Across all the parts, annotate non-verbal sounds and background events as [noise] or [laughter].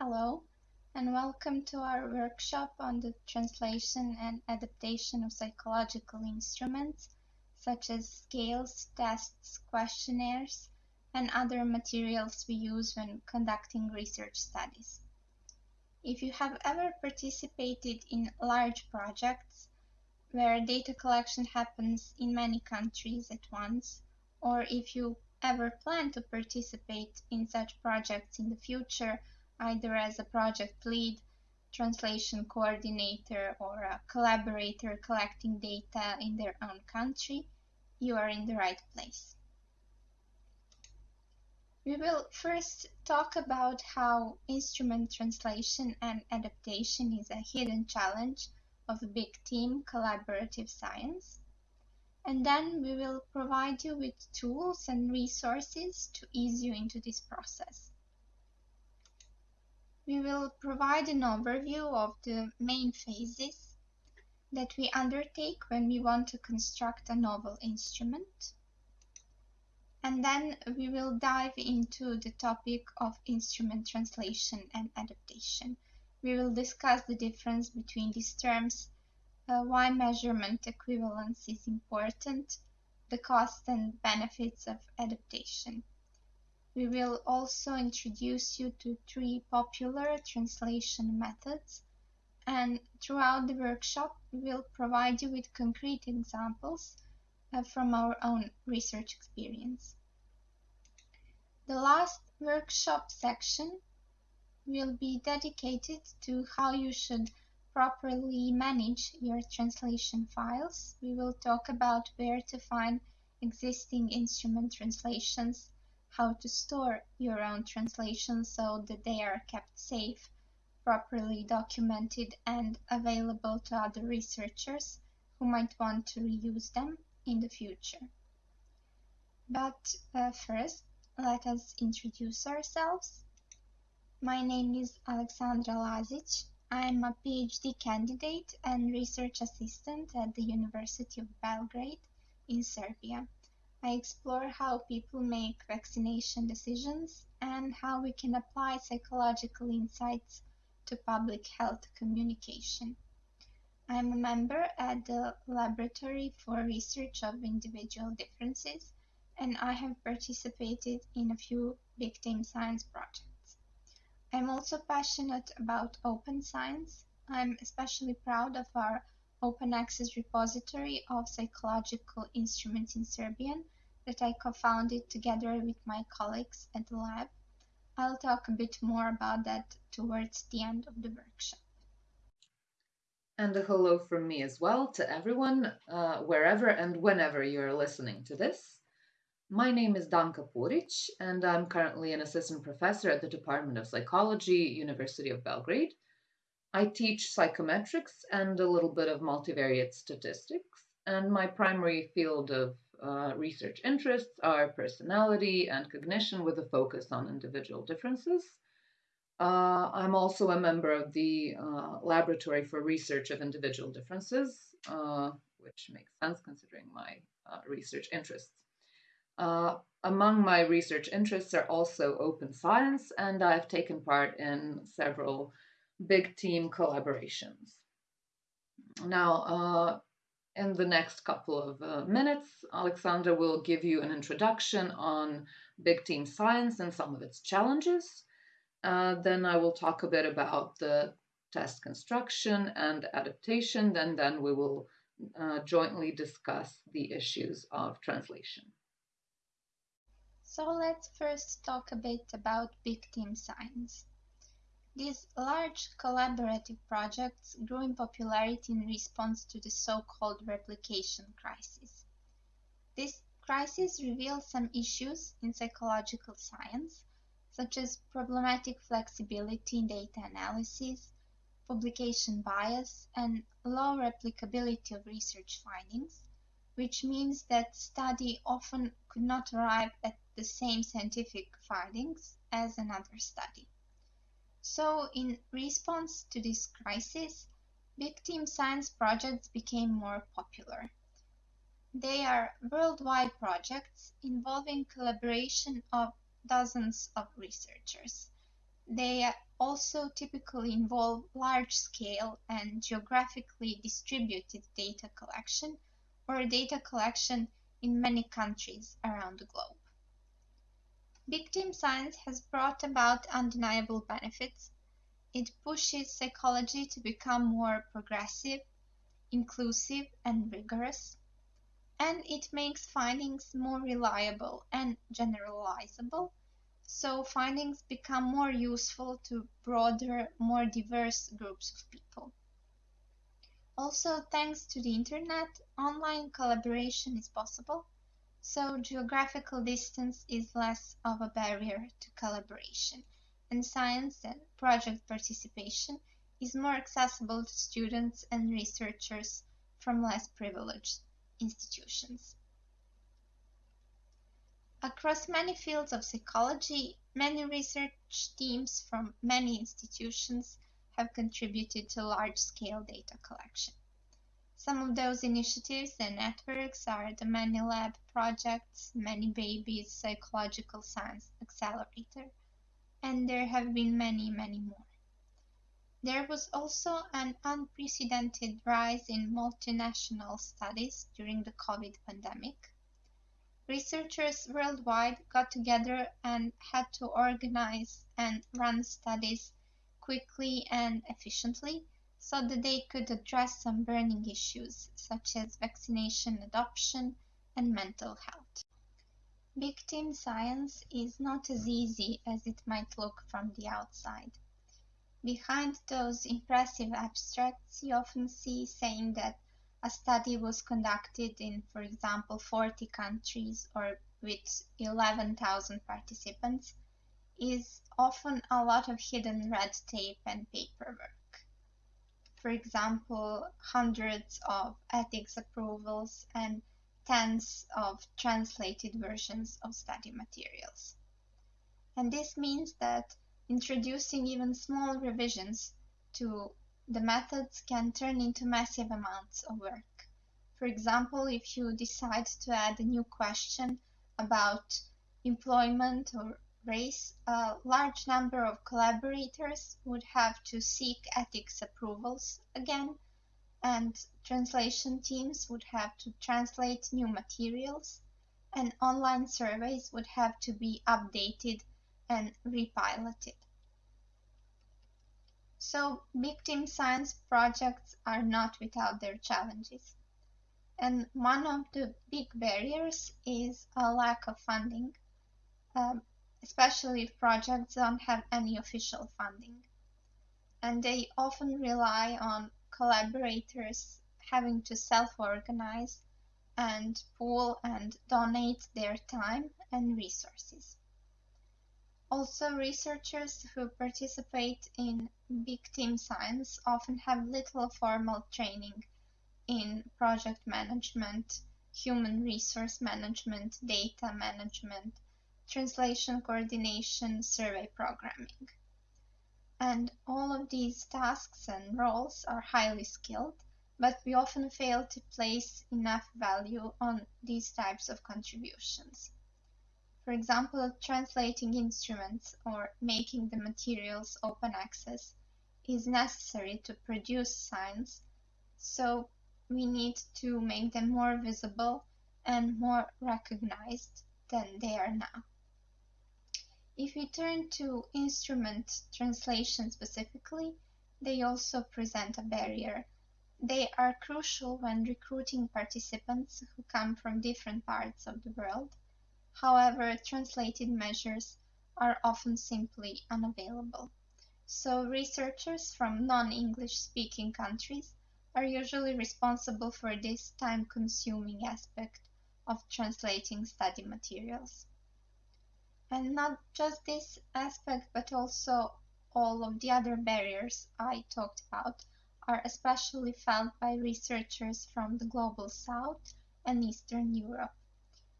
Hello, and welcome to our workshop on the translation and adaptation of psychological instruments, such as scales, tests, questionnaires, and other materials we use when conducting research studies. If you have ever participated in large projects where data collection happens in many countries at once, or if you ever plan to participate in such projects in the future, either as a project lead, translation coordinator, or a collaborator collecting data in their own country, you are in the right place. We will first talk about how instrument translation and adaptation is a hidden challenge of big team collaborative science. And then we will provide you with tools and resources to ease you into this process. We will provide an overview of the main phases that we undertake when we want to construct a novel instrument. And then we will dive into the topic of instrument translation and adaptation. We will discuss the difference between these terms uh, why measurement equivalence is important, the costs and benefits of adaptation. We will also introduce you to three popular translation methods and throughout the workshop we will provide you with concrete examples uh, from our own research experience. The last workshop section will be dedicated to how you should properly manage your translation files, we will talk about where to find existing instrument translations, how to store your own translations so that they are kept safe, properly documented and available to other researchers who might want to reuse them in the future. But uh, first, let us introduce ourselves. My name is Alexandra Lazic. I'm a PhD candidate and research assistant at the University of Belgrade in Serbia. I explore how people make vaccination decisions and how we can apply psychological insights to public health communication. I'm a member at the Laboratory for Research of Individual Differences and I have participated in a few big team science projects. I'm also passionate about open science. I'm especially proud of our open access repository of psychological instruments in Serbian that I co-founded together with my colleagues at the lab. I'll talk a bit more about that towards the end of the workshop. And a hello from me as well to everyone, uh, wherever and whenever you're listening to this. My name is Danka Puric, and I'm currently an assistant professor at the Department of Psychology, University of Belgrade. I teach psychometrics and a little bit of multivariate statistics, and my primary field of uh, research interests are personality and cognition with a focus on individual differences. Uh, I'm also a member of the uh, Laboratory for Research of Individual Differences, uh, which makes sense considering my uh, research interests. Uh, among my research interests are also open science, and I've taken part in several big team collaborations. Now, uh, in the next couple of uh, minutes, Alexandra will give you an introduction on big team science and some of its challenges. Uh, then I will talk a bit about the test construction and adaptation. Then, then we will uh, jointly discuss the issues of translation. So let's first talk a bit about big team science. These large collaborative projects grew in popularity in response to the so-called replication crisis. This crisis reveals some issues in psychological science, such as problematic flexibility in data analysis, publication bias, and low replicability of research findings, which means that study often could not arrive at the same scientific findings as another study. So, in response to this crisis, team science projects became more popular. They are worldwide projects involving collaboration of dozens of researchers. they also typically involve large-scale and geographically distributed data collection or data collection in many countries around the globe. Big team science has brought about undeniable benefits. It pushes psychology to become more progressive, inclusive, and rigorous, and it makes findings more reliable and generalizable so findings become more useful to broader, more diverse groups of people. Also, thanks to the internet, online collaboration is possible, so geographical distance is less of a barrier to collaboration, and science and project participation is more accessible to students and researchers from less privileged institutions. Across many fields of psychology, many research teams from many institutions have contributed to large-scale data collection. Some of those initiatives and networks are the ManyLab projects, Many Babies Psychological Science Accelerator, and there have been many, many more. There was also an unprecedented rise in multinational studies during the COVID pandemic Researchers worldwide got together and had to organize and run studies quickly and efficiently so that they could address some burning issues such as vaccination adoption and mental health. Big team science is not as easy as it might look from the outside. Behind those impressive abstracts, you often see saying that a study was conducted in, for example, 40 countries or with 11,000 participants is often a lot of hidden red tape and paperwork. For example, hundreds of ethics approvals and tens of translated versions of study materials. And this means that introducing even small revisions to the methods can turn into massive amounts of work. For example, if you decide to add a new question about employment or race, a large number of collaborators would have to seek ethics approvals again, and translation teams would have to translate new materials, and online surveys would have to be updated and repiloted. So big team science projects are not without their challenges. And one of the big barriers is a lack of funding, um, especially if projects don't have any official funding. And they often rely on collaborators having to self-organize and pool and donate their time and resources. Also, researchers who participate in big team science often have little formal training in project management, human resource management, data management, translation coordination, survey programming. And all of these tasks and roles are highly skilled, but we often fail to place enough value on these types of contributions. For example, translating instruments or making the materials open access is necessary to produce science, so we need to make them more visible and more recognized than they are now. If we turn to instrument translation specifically, they also present a barrier. They are crucial when recruiting participants who come from different parts of the world However, translated measures are often simply unavailable. So researchers from non-English speaking countries are usually responsible for this time-consuming aspect of translating study materials. And not just this aspect, but also all of the other barriers I talked about are especially felt by researchers from the Global South and Eastern Europe.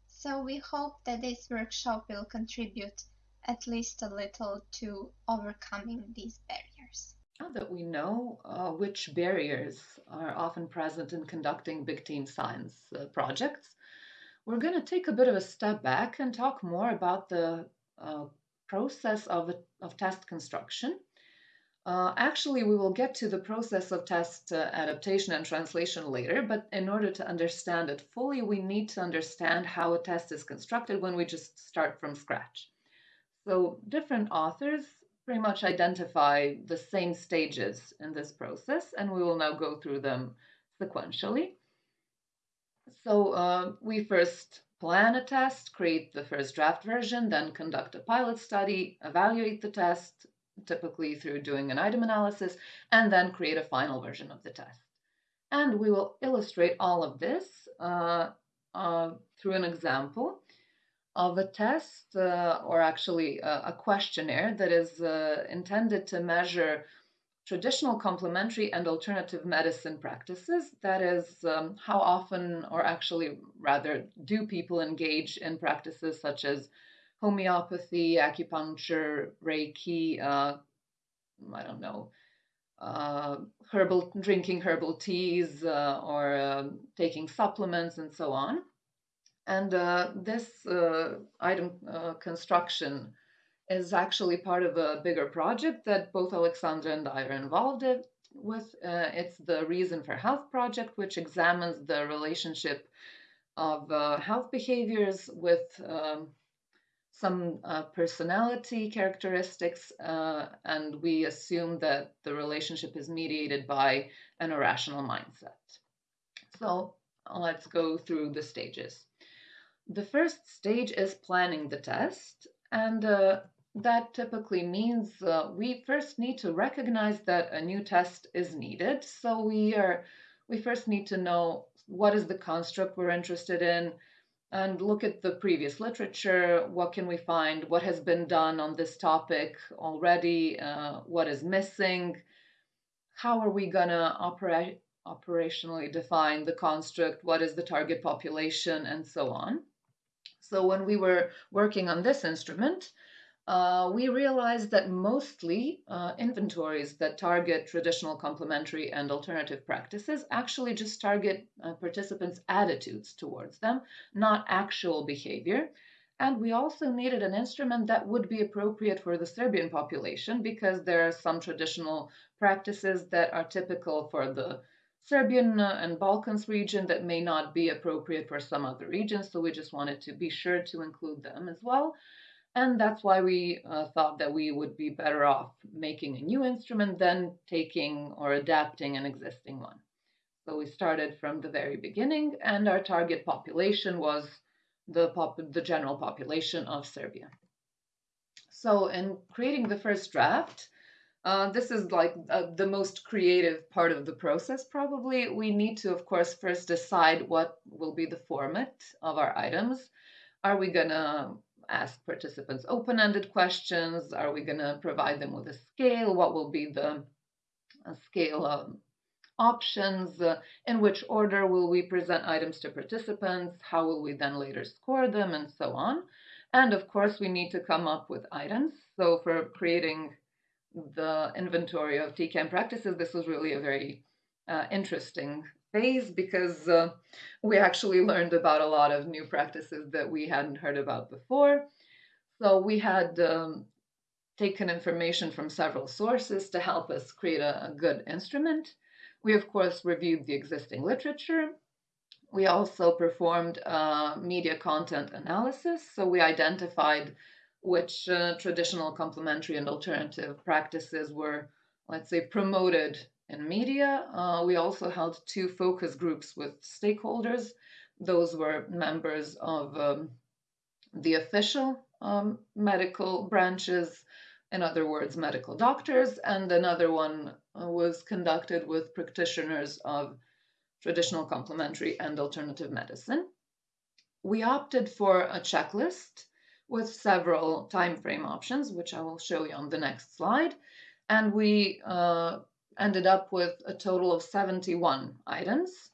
So we hope that this workshop will contribute at least a little to overcoming these barriers. Now that we know uh, which barriers are often present in conducting big team science uh, projects, we're going to take a bit of a step back and talk more about the uh, process of, of test construction. Uh, actually, we will get to the process of test uh, adaptation and translation later, but in order to understand it fully, we need to understand how a test is constructed when we just start from scratch. So different authors pretty much identify the same stages in this process, and we will now go through them sequentially. So uh, we first plan a test, create the first draft version, then conduct a pilot study, evaluate the test, typically through doing an item analysis, and then create a final version of the test. And we will illustrate all of this uh, uh, through an example of a test, uh, or actually a, a, questionnaire that is uh, intended to measure traditional complementary and alternative medicine practices. That is, um, how often, or actually rather, do people engage in practices such as homeopathy, acupuncture, Reiki, uh, I don't know, uh, herbal drinking herbal teas uh, or um, taking supplements and so on. And uh, this uh, item uh, construction is actually part of a bigger project that both Alexandra and I are involved with. Uh, it's the Reason for Health project, which examines the relationship of uh, health behaviors with um, some uh, personality characteristics, uh, and we assume that the relationship is mediated by an irrational mindset. So let's go through the stages. The first stage is planning the test, and uh, that typically means uh, we first need to recognize that a new test is needed. So we are we first need to know what is the construct we're interested in and look at the previous literature. What can we find? What has been done on this topic already? Uh, what is missing? How are we gonna operate operationally define the construct? What is the target population and so on? So when we were working on this instrument, uh, we realized that mostly uh, inventories that target traditional complementary and alternative practices actually just target uh, participants' attitudes towards them, not actual behavior. And we also needed an instrument that would be appropriate for the Serbian population because there are some traditional practices that are typical for the Serbian uh, and Balkans region that may not be appropriate for some other regions. So we just wanted to be sure to include them as well. And that's why we uh, thought that we would be better off making a new instrument than taking or adapting an existing one. So we started from the very beginning, and our target population was the, pop- the general population of Serbia. So, in creating the first draft, uh, this is like uh, the most creative part of the process, probably. We need to, of course, first decide what will be the format of our items. Are we going to ask participants open-ended questions? Are we going to provide them with a scale? What will be the scale of options? Uh, in which order will we present items to participants? How will we then later score them and so on? And of course, we need to come up with items. So for creating the inventory of TCAM practices, this was really a very uh, interesting phase because uh, we actually learned about a lot of new practices that we hadn't heard about before. So we had um, taken information from several sources to help us create a, a good instrument. We, of course, reviewed the existing literature. We also performed uh, media content analysis. So we identified which uh, traditional complementary and alternative practices were, let's say, promoted in media. Uh, we also held two focus groups with stakeholders. Those were members of um, the official um, medical branches, in other words, medical doctors, and another one uh, was conducted with practitioners of traditional complementary and alternative medicine. We opted for a checklist with several time frame options, which I will show you on the next slide. And we uh, ended up with a total of 71 items,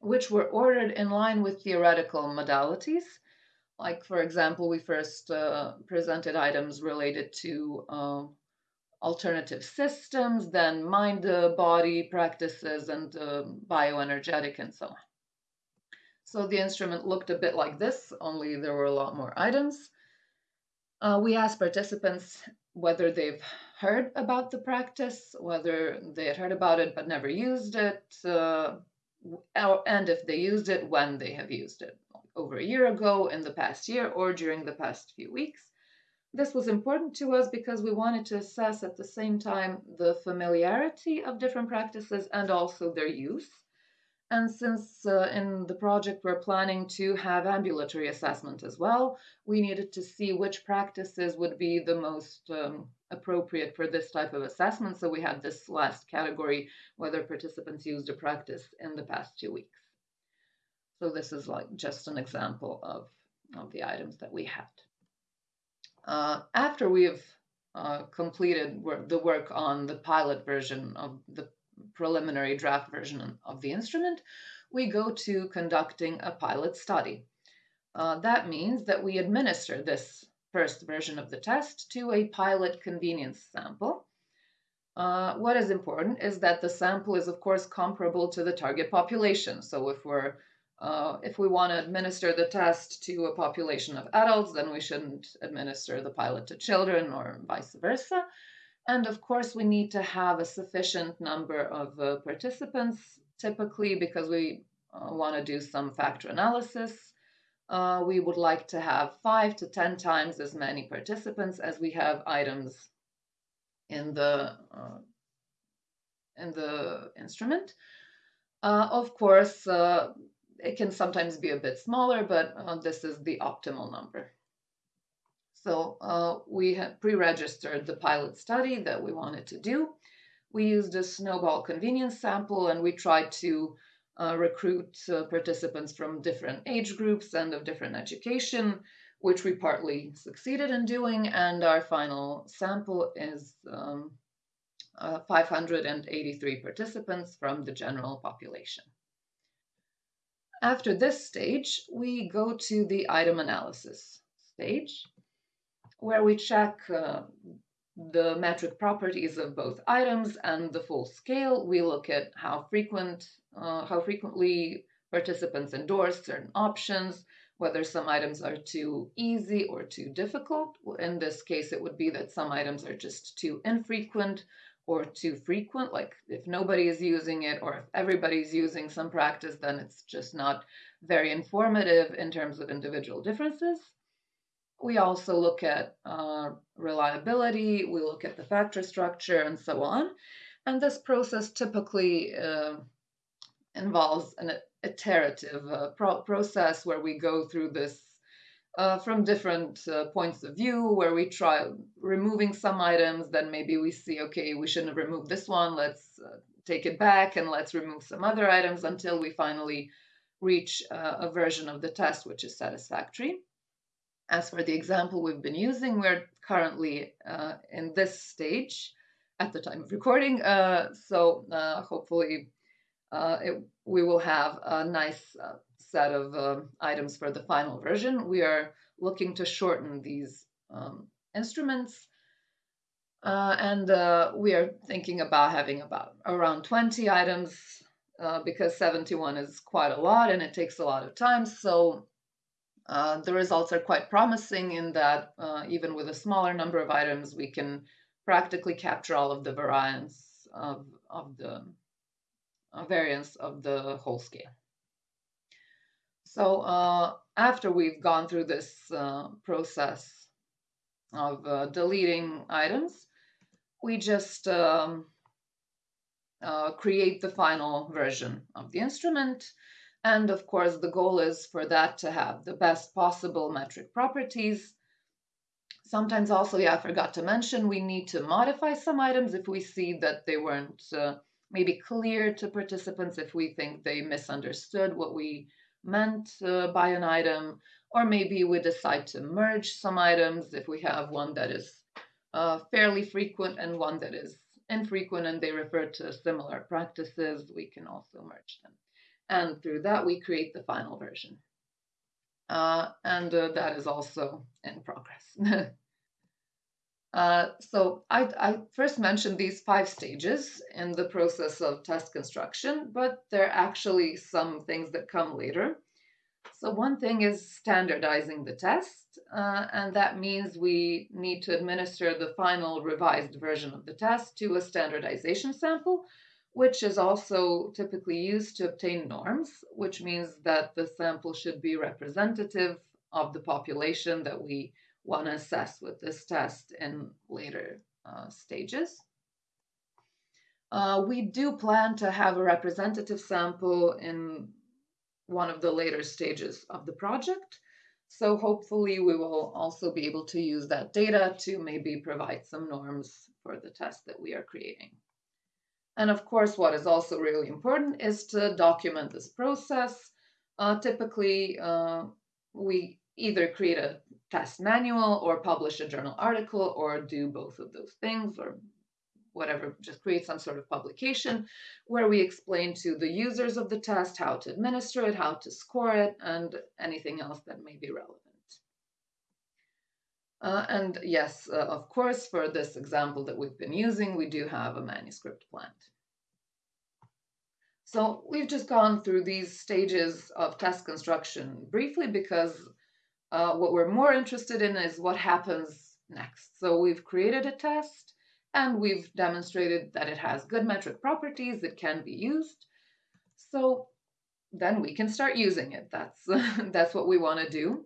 which were ordered in line with theoretical modalities. Like, for example, we first uh, presented items related to uh, alternative systems, then mind uh, body practices, and uh, bioenergetic, and so on. So the instrument looked a bit like this, only there were a lot more items. Uh, we asked participants whether they've heard about the practice, whether they had heard about it but never used it, uh, and if they used it, when they have used it, over a year ago, in the past year, or during the past few weeks. This was important to us because we wanted to assess at the same time the familiarity of different practices and also their use. And since uh, in the project we're planning to have ambulatory assessment as well, we needed to see which practices would be the most um, appropriate for this type of assessment. So we had this last category, whether participants used a practice in the past two weeks. So this is like just an example of, of the items that we had. Uh, after we've uh, completed work, the work on the pilot version of the preliminary draft version of the instrument, we go to conducting a pilot study. Uh, that means that we administer this first version of the test to a pilot convenience sample. Uh, what is important is that the sample is, of course, comparable to the target population. So if we're uh, if we want to administer the test to a population of adults, then we shouldn't administer the pilot to children or vice versa. And of course, we need to have a sufficient number of uh, participants, typically because we uh, want to do some factor analysis. Uh, we would like to have five to 10 times as many participants as we have items in the, uh, in the instrument. Uh, of course, uh, it can sometimes be a bit smaller, but this is the optimal number. So uh, we pre-registered the pilot study that we wanted to do. We used a snowball convenience sample and we tried to uh, recruit uh, participants from different age groups and of different education, which we partly succeeded in doing. And our final sample is um, uh, 583 participants from the general population. After this stage, we go to the item analysis stage where we check uh, the metric properties of both items and the full scale. We look at how frequent, uh, how frequently participants endorse certain options, whether some items are too easy or too difficult. In this case, it would be that some items are just too infrequent or too frequent. Like if nobody is using it or if everybody's using some practice, then it's just not very informative in terms of individual differences. We also look at uh, reliability, we look at the factor structure, and so on. And this process typically uh, involves an iterative uh, pro process where we go through this uh, from different uh, points of view, where we try removing some items, then maybe we see, okay, we shouldn't have removed this one, let's uh, take it back and let's remove some other items until we finally reach a version of the test which is satisfactory. As for the example we've been using, we're currently uh, in this stage at the time of recording. Uh, so uh, hopefully uh, it, we will have a nice uh, set of um, items for the final version. We are looking to shorten these um, instruments. Uh, and we are thinking about having about around 20 items because 71 is quite a lot and it takes a lot of time. So uh, the results are quite promising in that uh, even with a smaller number of items, we can practically capture all of the variance of, of the uh, variance of the whole scale. So uh, after we've gone through this uh, process of deleting items, we just um, create the final version of the instrument and of course, the goal is for that to have the best possible metric properties. Sometimes also, yeah, I forgot to mention, we need to modify some items if we see that they weren't uh, maybe clear to participants, if we think they misunderstood what we meant uh, by an item, or maybe we decide to merge some items if we have one that is uh, fairly frequent and one that is infrequent and they refer to similar practices, we can also merge them and through that we create the final version. Uh, and uh, that is also in progress. [laughs] uh, so I, I, first mentioned these five stages in the process of test construction, but there are actually some things that come later. So one thing is standardizing the test, uh, and that means we need to administer the final revised version of the test to a standardization sample, which is also typically used to obtain norms, which means that the sample should be representative of the population that we want to assess with this test in later uh, stages. Uh, we do plan to have a representative sample in one of the later stages of the project. So hopefully we will also be able to use that data to maybe provide some norms for the test that we are creating. And of course, what is also really important is to document this process. Uh, typically, uh, we either create a test manual or publish a journal article or do both of those things or whatever, just create some sort of publication where we explain to the users of the test how to administer it, how to score it, and anything else that may be relevant. Uh, and yes, uh, of course, for this example that we've been using, we do have a manuscript plant. So we've just gone through these stages of test construction briefly because uh, what we're more interested in is what happens next. So we've created a test and we've demonstrated that it has good metric properties, it can be used. So then we can start using it. That's, [laughs] that's what we want to do.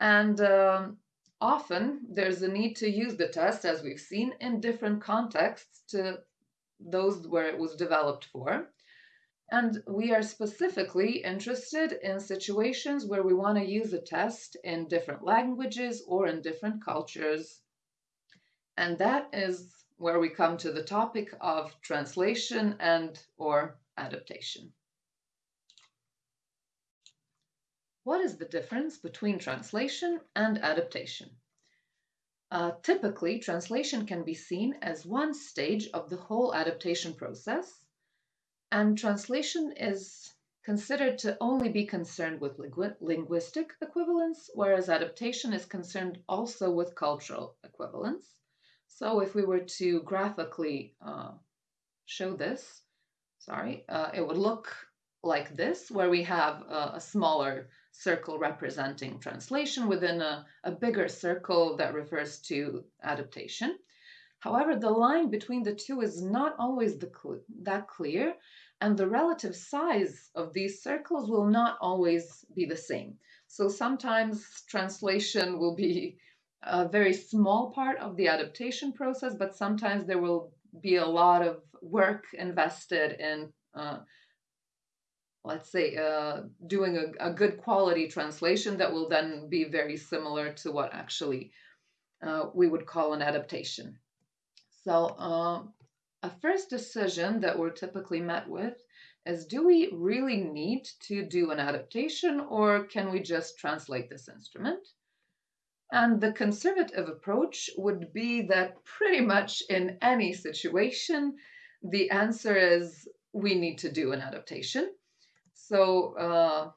And um, often there's a need to use the test, as we've seen, in different contexts to those where it was developed for. And we are specifically interested in situations where we want to use a test in different languages or in different cultures. And that is where we come to the topic of translation and or adaptation. What is the difference between translation and adaptation? Uh, typically, translation can be seen as one stage of the whole adaptation process, and translation is considered to only be concerned with linguistic equivalence, whereas adaptation is concerned also with cultural equivalence. So if we were to graphically uh, show this, sorry, uh, it would look like this, where we have a, a smaller circle representing translation within a, a bigger circle that refers to adaptation. However, the line between the two is not always cl that clear, and the relative size of these circles will not always be the same. So sometimes translation will be a very small part of the adaptation process, but sometimes there will be a lot of work invested in, uh, let's say, uh, doing a, a, good quality translation that will then be very similar to what actually uh, we would call an adaptation. So, uh, a first decision that we're typically met with is do we really need to do an adaptation or can we just translate this instrument? And the conservative approach would be that pretty much in any situation, the answer is we need to do an adaptation. So uh,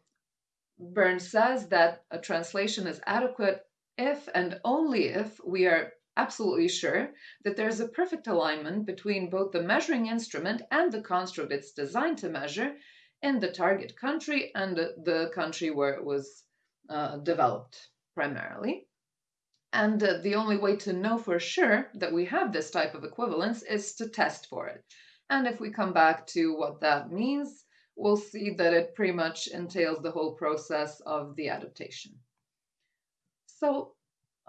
Burns says that a translation is adequate if and only if we are absolutely sure that there's a perfect alignment between both the measuring instrument and the construct it's designed to measure in the target country and the country where it was uh, developed primarily. And uh, the only way to know for sure that we have this type of equivalence is to test for it. And if we come back to what that means, we'll see that it pretty much entails the whole process of the adaptation. So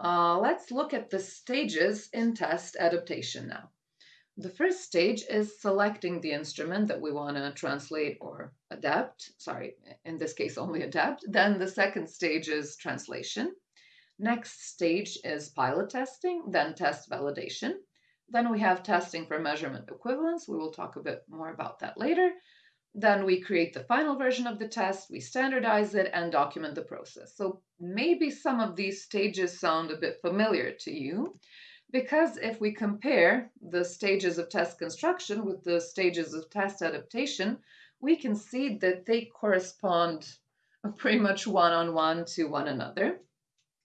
uh, let's look at the stages in test adaptation now. The first stage is selecting the instrument that we want to translate or adapt. Sorry, in this case, only adapt. Then the second stage is translation. Next stage is pilot testing, then test validation. Then we have testing for measurement equivalence. We will talk a bit more about that later. Then we create the final version of the test, we standardize it, and document the process. So maybe some of these stages sound a bit familiar to you, because if we compare the stages of test construction with the stages of test adaptation, we can see that they correspond [laughs] pretty much one-on-one -on -one to one another.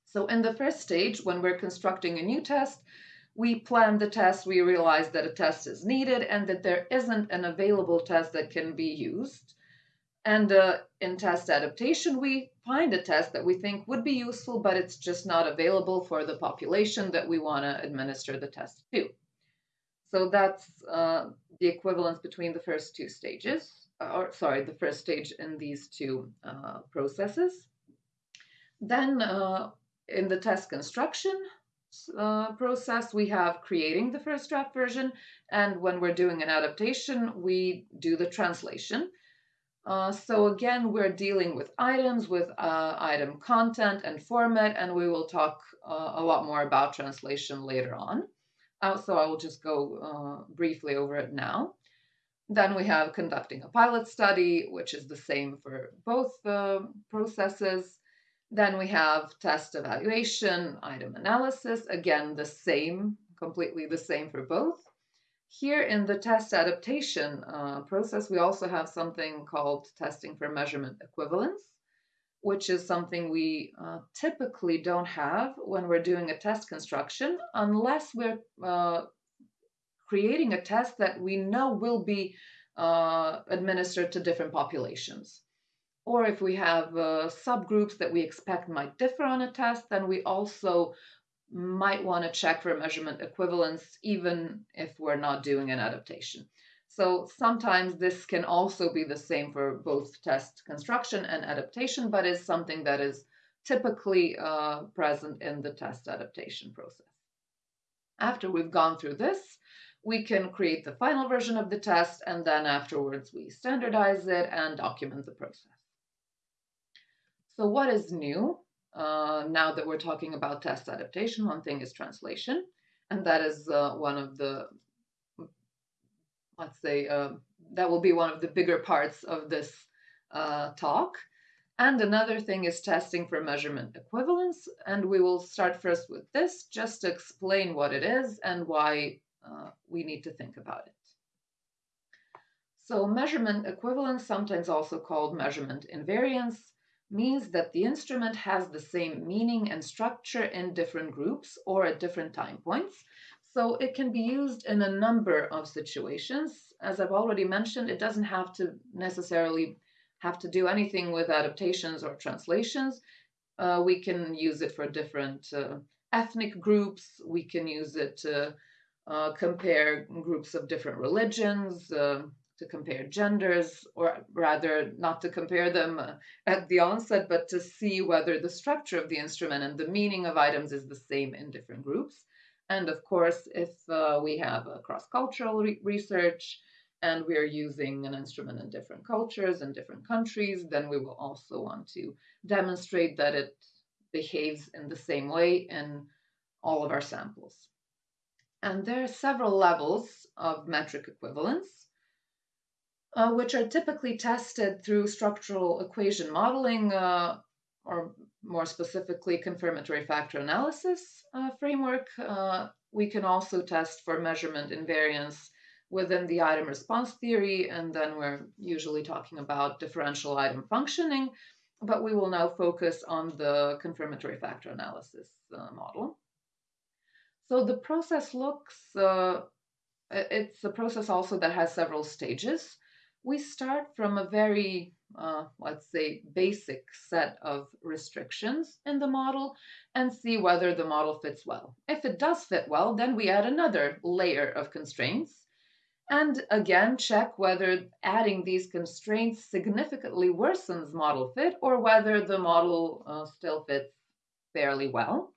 So in the first stage, when we're constructing a new test, we plan the test, we realize that a test is needed and that there isn't an available test that can be used. And uh, in test adaptation, we find a test that we think would be useful, but it's just not available for the population that we want to administer the test to. So that's uh, the equivalence between the first two stages, or sorry, the first stage in these two uh, processes. Then uh, in the test construction uh, process, we have creating the first draft version, and when we're doing an adaptation, we do the translation. Uh, so again, we're dealing with items, with uh, item content and format, and we will talk uh, a lot more about translation later on. Uh, so I will just go uh, briefly over it now. Then we have conducting a pilot study, which is the same for both the processes. Then we have test evaluation, item analysis, again, the same, completely the same for both. Here in the test adaptation uh, process, we also have something called testing for measurement equivalence, which is something we uh, typically don't have when we're doing a test construction unless we're uh, creating a test that we know will be uh, administered to different populations. Or if we have uh, subgroups that we expect might differ on a test, then we also might want to check for measurement equivalence even if we're not doing an adaptation. So sometimes this can also be the same for both test construction and adaptation, but is something that is typically uh, present in the test adaptation process. After we've gone through this, we can create the final version of the test, and then afterwards we standardize it and document the process. So what is new? Uh, now that we're talking about test adaptation, one thing is translation, and that is uh, one of the, let's say, uh, that will be one of the bigger parts of this uh, talk. And another thing is testing for measurement equivalence, and we will start first with this, just to explain what it is and why uh, we need to think about it. So measurement equivalence, sometimes also called measurement invariance, means that the instrument has the same meaning and structure in different groups or at different time points. So it can be used in a number of situations. As I've already mentioned, it doesn't have to necessarily have to do anything with adaptations or translations. Uh, we can use it for different uh, ethnic groups. We can use it to uh, compare groups of different religions, uh, to compare genders, or rather, not to compare them uh, at the onset, but to see whether the structure of the instrument and the meaning of items is the same in different groups. And of course, if uh, we have a cross cultural re research and we are using an instrument in different cultures and different countries, then we will also want to demonstrate that it behaves in the same way in all of our samples. And there are several levels of metric equivalence uh, which are typically tested through structural equation modeling, uh, or more specifically, confirmatory factor analysis uh, framework. Uh, we can also test for measurement invariance within the item response theory, and then we're usually talking about differential item functioning, but we will now focus on the confirmatory factor analysis uh, model. So the process looks, uh, it's a process also that has several stages we start from a very, uh, let's say, basic set of restrictions in the model and see whether the model fits well. If it does fit well, then we add another layer of constraints and again check whether adding these constraints significantly worsens model fit or whether the model uh, still fits fairly well.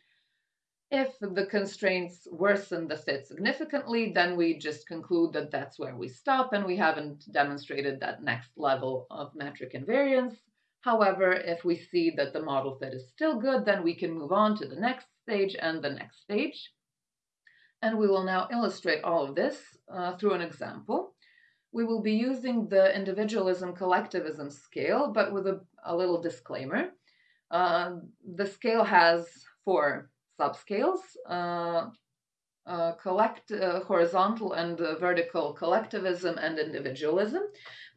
If the constraints worsen the fit significantly, then we just conclude that that's where we stop and we haven't demonstrated that next level of metric invariance. However, if we see that the model fit is still good, then we can move on to the next stage and the next stage. And we will now illustrate all of this uh, through an example. We will be using the individualism collectivism scale, but with a, a little disclaimer. Uh, the scale has four subscales, uh, uh, collect uh, horizontal and vertical collectivism and individualism.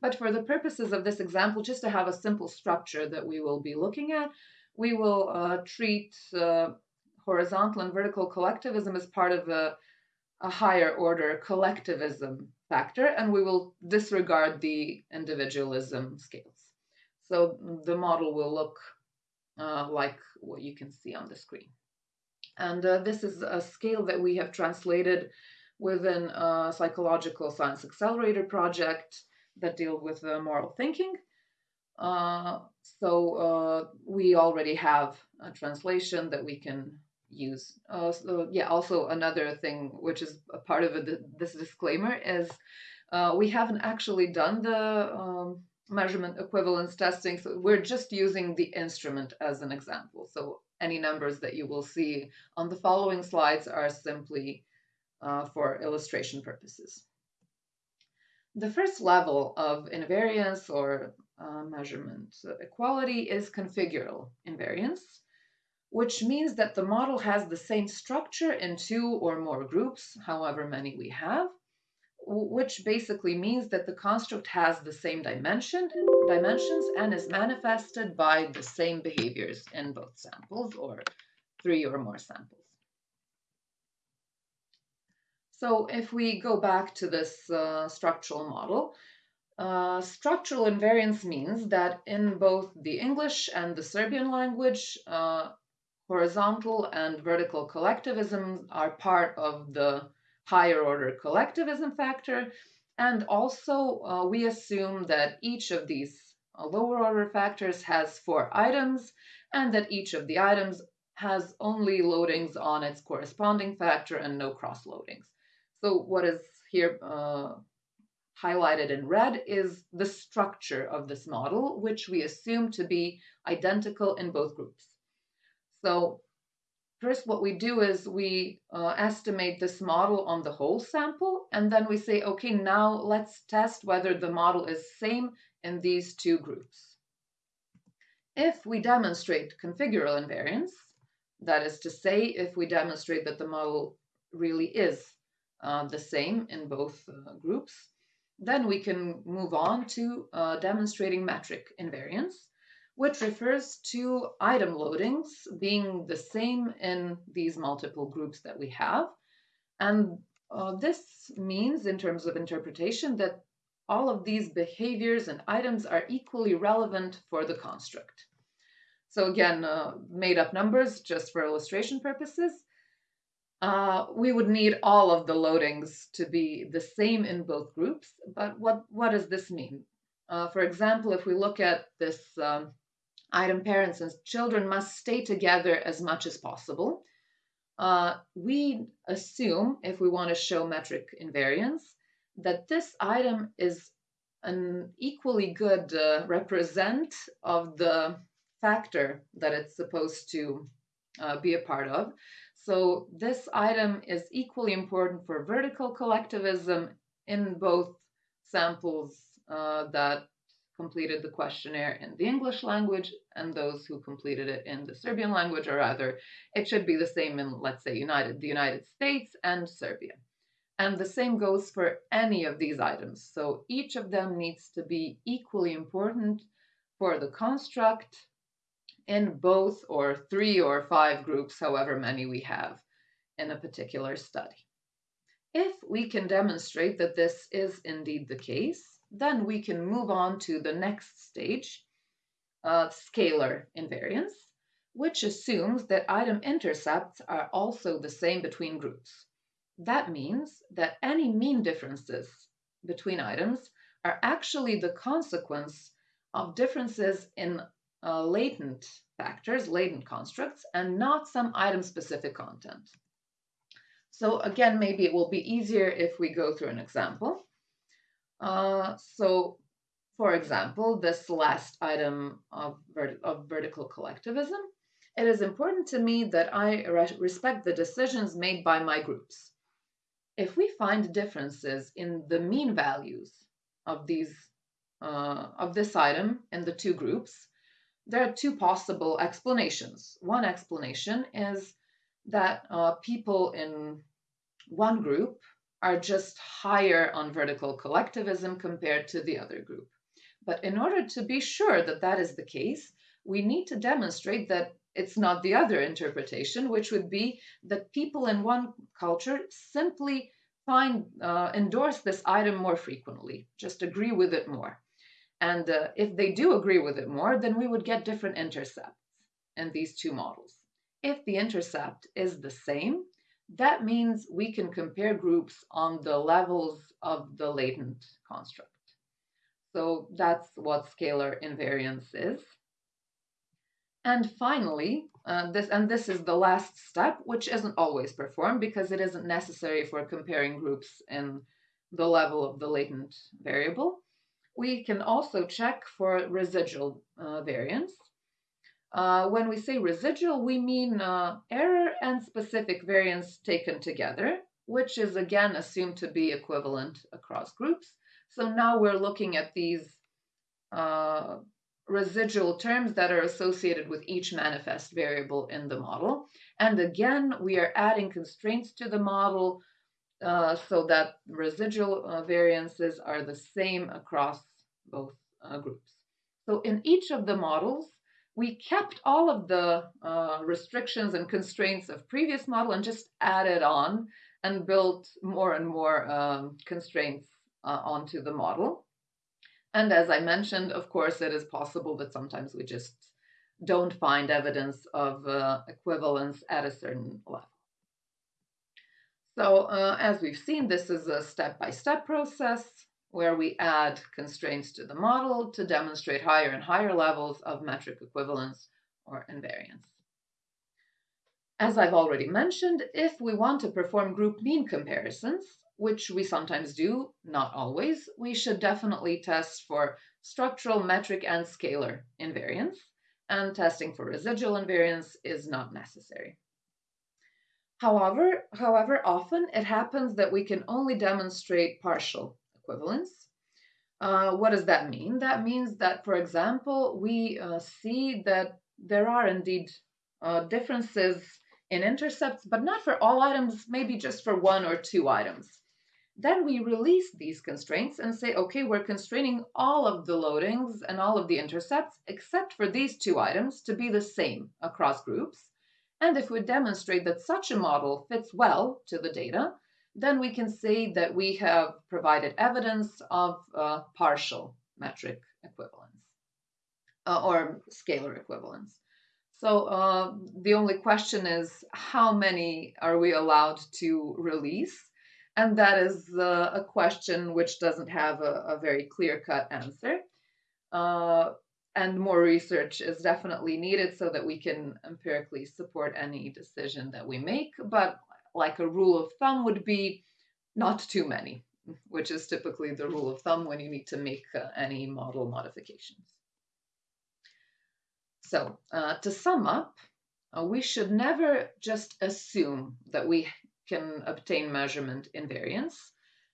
But for the purposes of this example, just to have a simple structure that we will be looking at, we will uh, treat uh, horizontal and vertical collectivism as part of a, a higher order collectivism factor, and we will disregard the individualism scales. So the model will look uh, like what you can see on the screen. And uh, this is a scale that we have translated within a psychological science accelerator project that deal with uh, moral thinking. Uh, so uh, we already have a translation that we can use. Uh, so yeah, also another thing which is a part of it, this disclaimer is uh, we haven't actually done the um, measurement equivalence testing, so we're just using the instrument as an example. So any numbers that you will see on the following slides are simply uh, for illustration purposes. The first level of invariance or uh, measurement equality is configural invariance, which means that the model has the same structure in two or more groups, however many we have, which basically means that the construct has the same dimension, dimensions and is manifested by the same behaviors in both samples or three or more samples. So if we go back to this uh, structural model, uh, structural invariance means that in both the English and the Serbian language, uh, horizontal and vertical collectivism are part of the higher order collectivism factor. And also, uh, we assume that each of these uh, lower order factors has four items and that each of the items has only loadings on its corresponding factor and no cross loadings. So what is here uh, highlighted in red is the structure of this model, which we assume to be identical in both groups. So First, what we do is we uh, estimate this model on the whole sample, and then we say, okay, now let's test whether the model is same in these two groups. If we demonstrate configural invariance, that is to say, if we demonstrate that the model really is uh, the same in both uh, groups, then we can move on to uh, demonstrating metric invariance which refers to item loadings being the same in these multiple groups that we have. And uh, this means, in terms of interpretation, that all of these behaviors and items are equally relevant for the construct. So again, uh, made up numbers just for illustration purposes. Uh, we would need all of the loadings to be the same in both groups, but what, what does this mean? Uh, for example, if we look at this um, item parents and children must stay together as much as possible. Uh, we assume, if we want to show metric invariance, that this item is an equally good uh, represent of the factor that it's supposed to uh, be a part of. So this item is equally important for vertical collectivism in both samples uh, that completed the questionnaire in the English language and those who completed it in the Serbian language, or rather, it should be the same in, let's say, United, the United States and Serbia. And the same goes for any of these items. So each of them needs to be equally important for the construct in both or three or five groups, however many we have in a particular study. If we can demonstrate that this is indeed the case, then we can move on to the next stage, of scalar invariance, which assumes that item intercepts are also the same between groups. That means that any mean differences between items are actually the consequence of differences in uh, latent factors, latent constructs, and not some item-specific content. So again, maybe it will be easier if we go through an example. Uh, so, for example, this last item of, vert of vertical collectivism, it is important to me that I re respect the decisions made by my groups. If we find differences in the mean values of these uh, of this item in the two groups, there are two possible explanations. One explanation is that uh, people in one group are just higher on vertical collectivism compared to the other group. But in order to be sure that that is the case, we need to demonstrate that it's not the other interpretation, which would be that people in one culture simply find uh, endorse this item more frequently, just agree with it more. And uh, if they do agree with it more, then we would get different intercepts. in these two models. If the intercept is the same, that means we can compare groups on the levels of the latent construct. So that's what scalar invariance is. And finally, uh, this and this is the last step, which isn't always performed because it isn't necessary for comparing groups in the level of the latent variable. We can also check for residual uh, variance. Uh, when we say residual, we mean uh, error and specific variance taken together, which is again assumed to be equivalent across groups. So now we're looking at these uh, residual terms that are associated with each manifest variable in the model. And again, we are adding constraints to the model uh, so that residual uh, variances are the same across both uh, groups. So in each of the models, we kept all of the uh, restrictions and constraints of previous model and just added on and built more and more um, constraints uh, onto the model. And as I mentioned, of course, it is possible that sometimes we just don't find evidence of uh, equivalence at a certain level. So uh, as we've seen, this is a step-by-step -step process where we add constraints to the model to demonstrate higher and higher levels of metric equivalence or invariance. As I've already mentioned, if we want to perform group mean comparisons, which we sometimes do, not always, we should definitely test for structural, metric, and scalar invariance, and testing for residual invariance is not necessary. However, however, often it happens that we can only demonstrate partial equivalence. Uh, what does that mean? That means that, for example, we uh, see that there are indeed uh, differences in intercepts, but not for all items, maybe just for one or two items. Then we release these constraints and say, okay, we're constraining all of the loadings and all of the intercepts except for these two items to be the same across groups. And if we demonstrate that such a model fits well to the data, then we can say that we have provided evidence of partial metric equivalence uh, or scalar equivalence. So uh, the only question is how many are we allowed to release? And that is uh, a question which doesn't have a, a very clear cut answer. Uh, and more research is definitely needed so that we can empirically support any decision that we make. But like a rule of thumb would be not too many, which is typically the rule of thumb when you need to make uh, any model modifications. So uh, to sum up, uh, we should never just assume that we can obtain measurement invariance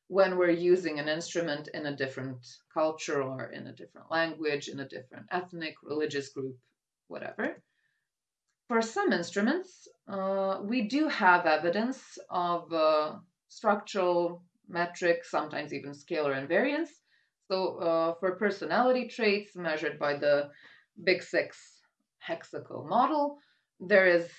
when we're using an instrument in a different culture or in a different language, in a different ethnic, religious group, whatever. For some instruments, uh, we do have evidence of uh, structural, metric, sometimes even scalar invariance. So uh, for personality traits measured by the Big Six hexaco model, there is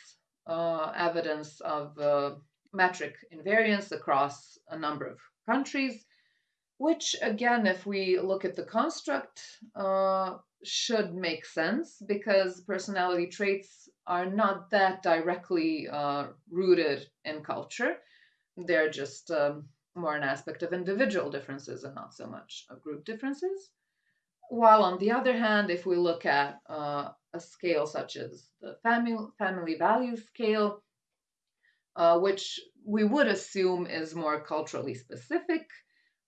uh, evidence of uh, metric invariance across a number of countries, which again, if we look at the construct, should make sense because personality traits are not that directly uh, rooted in culture. They're just um, more an aspect of individual differences and not so much of group differences. While on the other hand, if we look at uh, a scale such as the family, family value scale, uh, which we would assume is more culturally specific.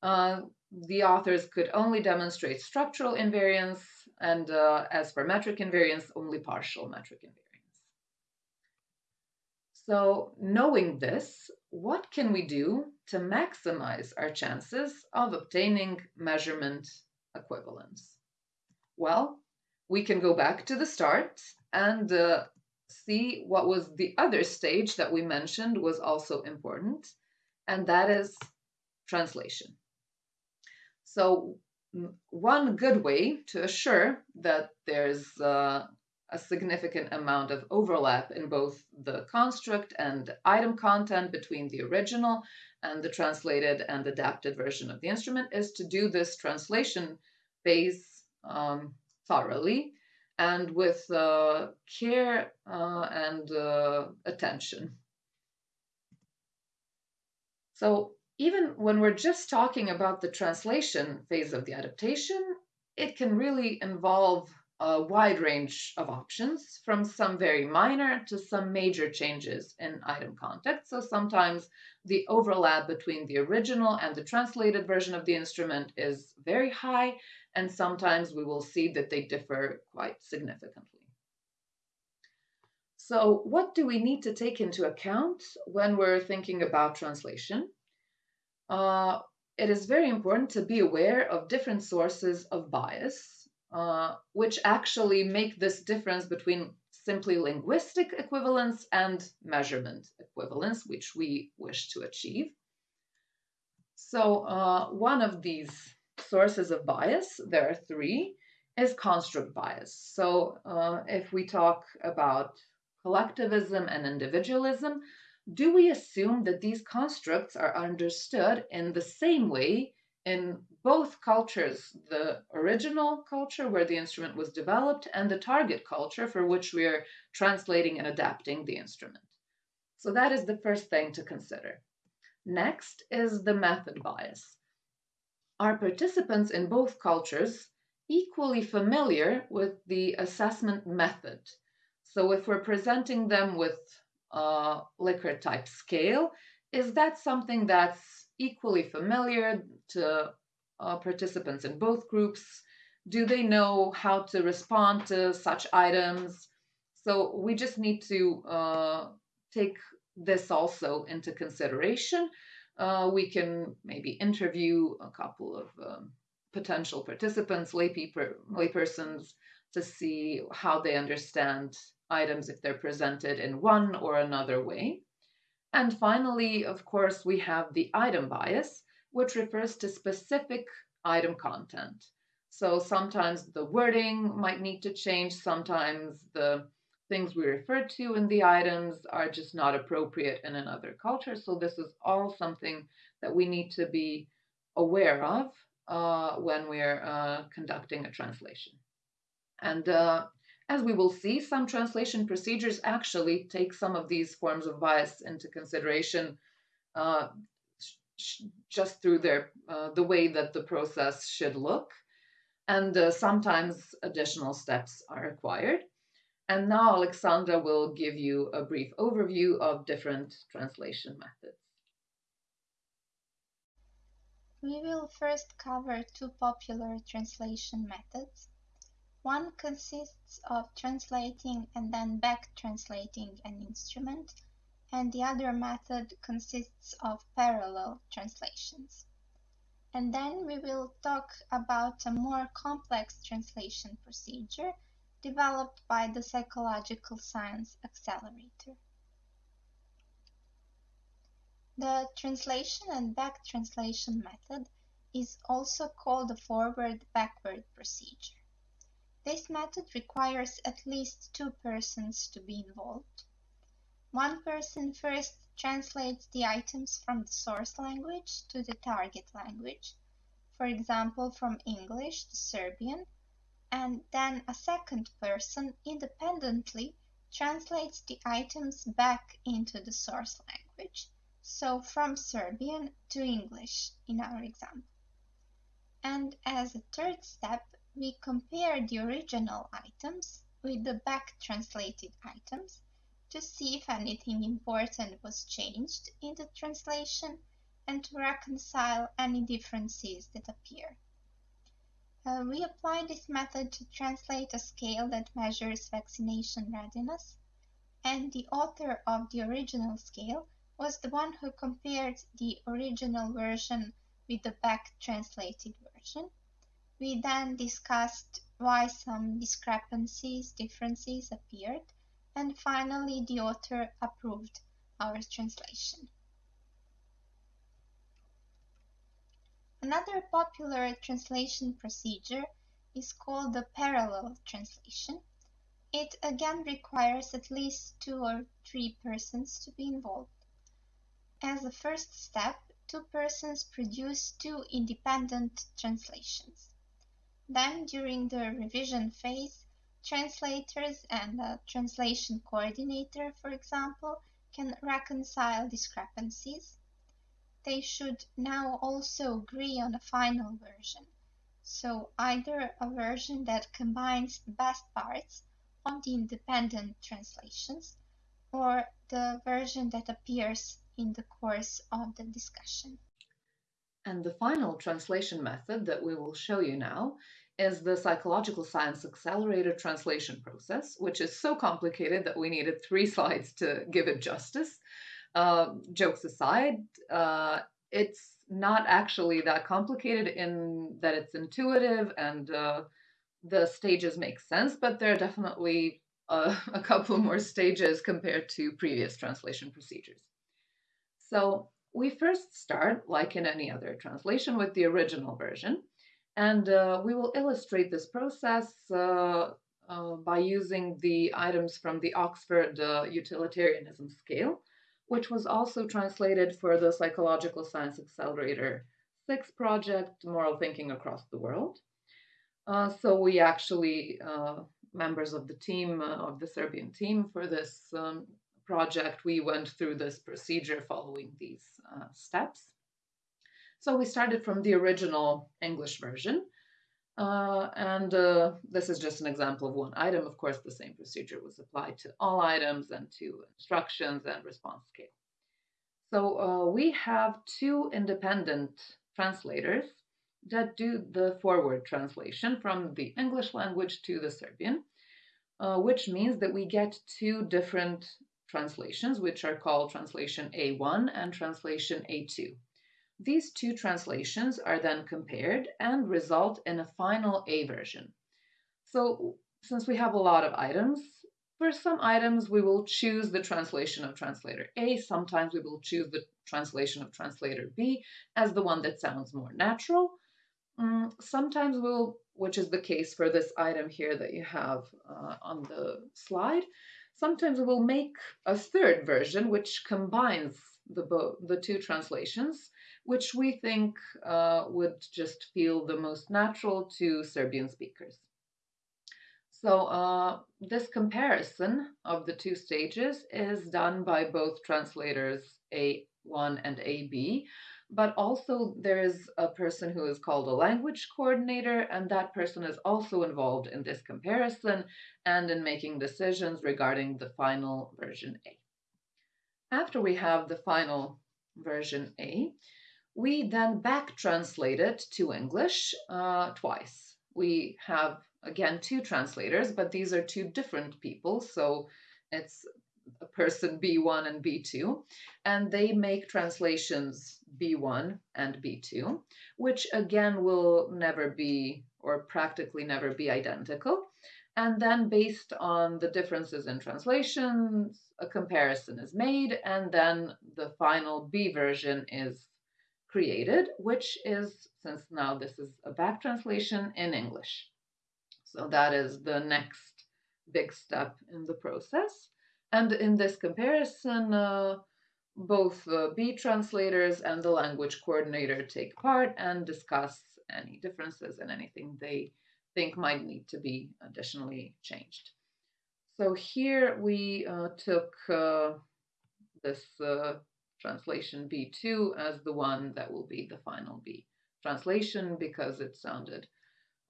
Uh, the authors could only demonstrate structural invariance, and uh, as for metric invariance, only partial metric invariance. So, knowing this, what can we do to maximize our chances of obtaining measurement equivalence? Well, we can go back to the start and uh, see what was the other stage that we mentioned was also important, and that is translation. So one good way to assure that there's uh, a significant amount of overlap in both the construct and item content between the original and the translated and adapted version of the instrument is to do this translation phase um, thoroughly and with uh, care uh, and uh, attention. So even when we're just talking about the translation phase of the adaptation, it can really involve a wide range of options from some very minor to some major changes in item context. So sometimes the overlap between the original and the translated version of the instrument is very high, and sometimes we will see that they differ quite significantly. So what do we need to take into account when we're thinking about translation? Uh, it is very important to be aware of different sources of bias, uh, which actually make this difference between simply linguistic equivalence and measurement equivalence, which we wish to achieve. So uh, one of these sources of bias, there are three, is construct bias. So uh, if we talk about collectivism and individualism, do we assume that these constructs are understood in the same way in both cultures, the original culture where the instrument was developed and the target culture for which we are translating and adapting the instrument? So that is the first thing to consider. Next is the method bias. Are participants in both cultures equally familiar with the assessment method? So if we're presenting them with a Likert type scale. Is that something that's equally familiar to uh, participants in both groups? Do they know how to respond to such items? So we just need to uh, take this also into consideration. Uh, we can maybe interview a couple of um, potential participants, lay, people, lay persons, to see how they understand items if they're presented in one or another way. And finally, of course, we have the item bias, which refers to specific item content. So sometimes the wording might need to change, sometimes the things we refer to in the items are just not appropriate in another culture. So this is all something that we need to be aware of uh, when we're uh, conducting a translation. And uh, as we will see, some translation procedures actually take some of these forms of bias into consideration uh, just through their uh, the way that the process should look. And uh, sometimes additional steps are required. And now Alexandra will give you a brief overview of different translation methods. We will first cover two popular translation methods one consists of translating and then back-translating an instrument, and the other method consists of parallel translations. And then we will talk about a more complex translation procedure developed by the Psychological Science Accelerator. The translation and back translation method is also called the forward-backward procedure. This method requires at least two persons to be involved. One person first translates the items from the source language to the target language, for example from English to Serbian, and then a second person independently translates the items back into the source language, so from Serbian to English in our example. And as a third step, we compare the original items with the back-translated items to see if anything important was changed in the translation and to reconcile any differences that appear. Uh, we apply this method to translate a scale that measures vaccination readiness, and the author of the original scale was the one who compared the original version with the back-translated version we then discussed why some discrepancies, differences appeared, and finally the author approved our translation. Another popular translation procedure is called the parallel translation. It again requires at least two or three persons to be involved. As a first step, two persons produce two independent translations. Then during the revision phase, translators and the translation coordinator, for example, can reconcile discrepancies. They should now also agree on a final version. So either a version that combines the best parts of the independent translations or the version that appears in the course of the discussion. And the final translation method that we will show you now is the Psychological Science Accelerator translation process, which is so complicated that we needed three [laughs] slides to give it justice. Uh, jokes aside, uh, it's not actually that complicated in that it's intuitive and uh, the stages make sense, but there are definitely uh, [laughs] a couple more stages compared to previous translation procedures. So we first start, like in any other translation, with the original version. And uh, we will illustrate this process uh, uh, by using the items from the Oxford uh, Utilitarianism Scale, which was also translated for the Psychological Science Accelerator 6 project, Moral Thinking Across the World. Uh, so we actually, uh, members of the team, of the Serbian team for this um, project, we went through this procedure following these steps. So we started from the original English version. Uh, and uh, this is just an example of one item. Of course, the same procedure was applied to all items and to instructions and response scale. So uh, we have two independent translators that do the forward translation from the English language to the Serbian, uh, which means that we get two different translations, which are called translation A1 and translation A2. These two translations are then compared and result in a final A version. So since we have a lot of items, for some items we will choose the translation of translator A, sometimes we will choose the translation of translator B as the one that sounds more natural. Mm, sometimes we'll, which is the case for this item here that you have uh, on the slide, sometimes we will make a third version which combines the, the two translations which we think uh, would just feel the most natural to Serbian speakers. So uh, this comparison of the two stages is done by both translators A1 and AB, but also there is a person who is called a language coordinator, and that person is also involved in this comparison and in making decisions regarding the final version A. After we have the final version A, we then back translate it to English uh, twice. We have, again, two translators, but these are two different people. So it's a person B1 and B2, and they make translations B1 and B2, which again will never be or practically never be identical. And then, based on the differences in translations, a comparison is made, and then the final B version is created, which is, since now this is a back translation in English. So that is the next big step in the process. And in this comparison, uh, both the B translators and the language coordinator take part and discuss any differences and anything they think might need to be additionally changed. So here we uh, took uh, this uh, translation B2 as the one that will be the final B translation because it sounded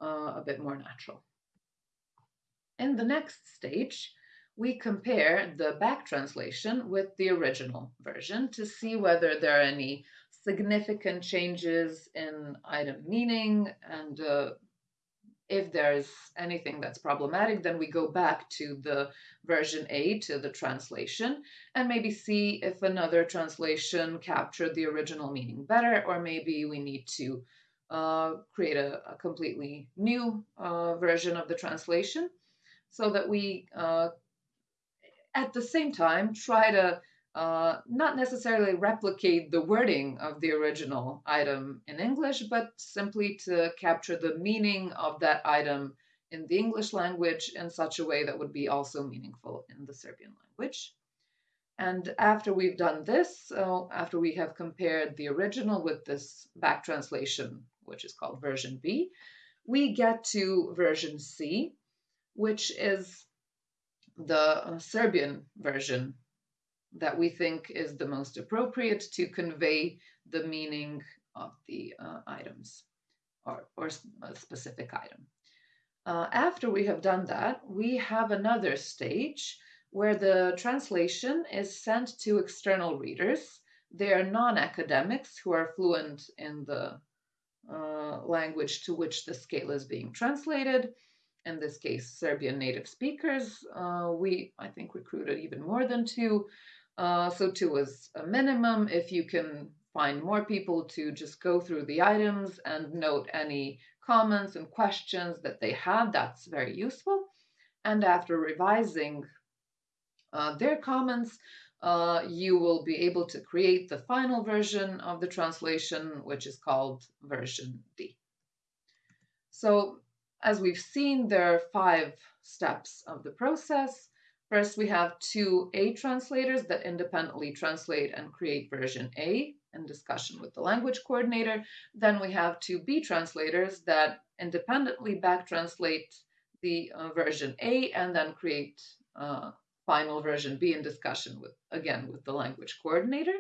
uh, a bit more natural. In the next stage, we compare the back translation with the original version to see whether there are any significant changes in item meaning and uh, if there's anything that's problematic, then we go back to the version A, to the translation, and maybe see if another translation captured the original meaning better, or maybe we need to uh, create a, a, completely new uh, version of the translation so that we, uh, at the same time, try to uh, not necessarily replicate the wording of the original item in English, but simply to capture the meaning of that item in the English language in such a way that would be also meaningful in the Serbian language. And after we've done this, uh, after we have compared the original with this back translation, which is called version B, we get to version C, which is the uh, Serbian version that we think is the most appropriate to convey the meaning of the uh, items or, or a specific item. Uh, after we have done that, we have another stage where the translation is sent to external readers. They are non academics who are fluent in the uh, language to which the scale is being translated. In this case, Serbian native speakers. Uh, we, I think, recruited even more than two. Uh, so two is a minimum. If you can find more people to just go through the items and note any comments and questions that they have, that's very useful. And after revising uh, their comments, uh, you will be able to create the final version of the translation, which is called version D. So as we've seen, there are five steps of the process. First, we have two A translators that independently translate and create version A in discussion with the language coordinator. Then we have two B translators that independently back translate the uh, version A and then create uh, final version B in discussion with, again, with the language coordinator.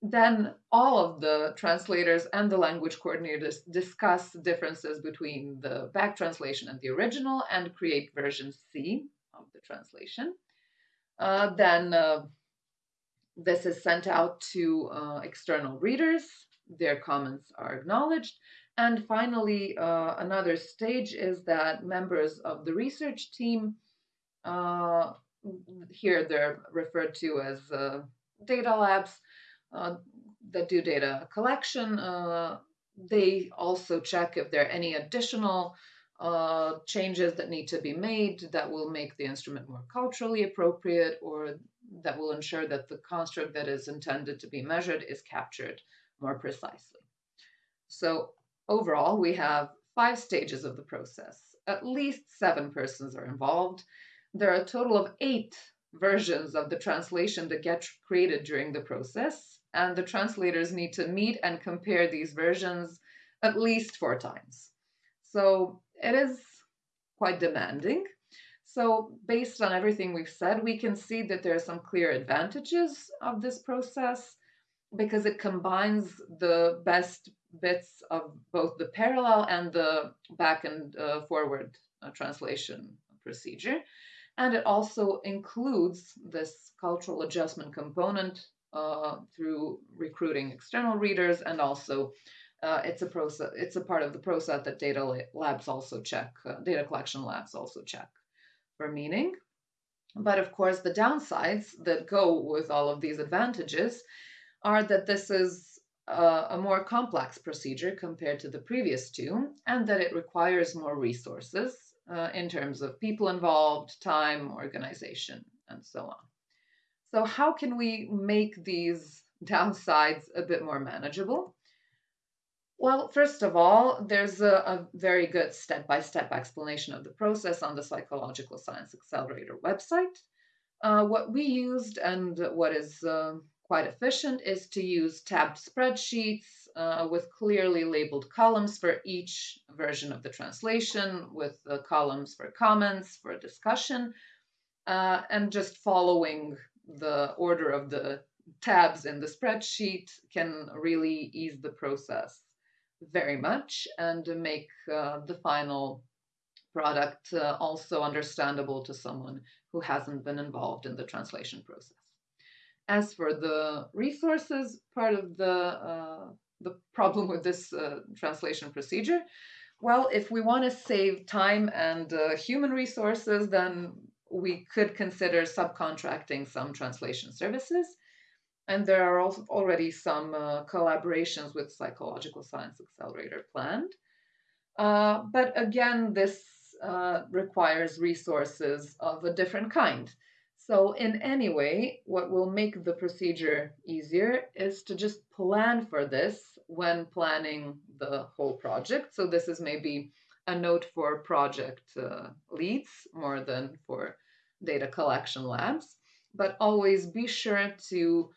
Then all of the translators and the language coordinators discuss differences between the back translation and the original and create version C of the translation. Uh, then uh, this is sent out to uh, external readers. Their comments are acknowledged. And finally, uh, another stage is that members of the research team uh, here they're referred to as uh, data labs that do data collection. Uh, they also check if there are any additional uh, changes that need to be made that will make the instrument more culturally appropriate or that will ensure that the construct that is intended to be measured is captured more precisely. So overall, we have five stages of the process. At least seven persons are involved there are a total of eight versions of the translation that get created during the process, and the translators need to meet and compare these versions at least four times. So it is quite demanding. So, based on everything we've said, we can see that there are some clear advantages of this process because it combines the best bits of both the parallel and the back and uh, forward uh, translation procedure. And it also includes this cultural adjustment component uh, through recruiting external readers and also uh, it's a process it's a part of the process that data labs also check uh, data collection labs also check for meaning but of course the downsides that go with all of these advantages are that this is uh, a more complex procedure compared to the previous two and that it requires more resources uh, in terms of people involved, time, organization, and so on. So, how can we make these [laughs] downsides a bit more manageable? Well, first of all, there's a, a very good step by step explanation of the process on the Psychological Science Accelerator website. Uh, what we used and what is uh, quite efficient is to use tabbed spreadsheets uh, with clearly labeled columns for each version of the translation, with the columns for comments, for discussion, uh, and just following the order of the tabs in the spreadsheet can really ease the process very much and make uh, the final product uh, also understandable to someone who hasn't been involved in the translation process. As for the resources, part of the uh, the problem with this uh, translation procedure? Well, if we want to save time and uh, human resources, then we could consider subcontracting some translation services. And there are also already some uh, collaborations with Psychological Science Accelerator planned. Uh, but again, this uh, requires resources of a different kind. So in any way, what will make the procedure easier is to just plan for this when planning the whole project. So this is maybe a note for project uh, leads more than for data collection labs. But always be sure to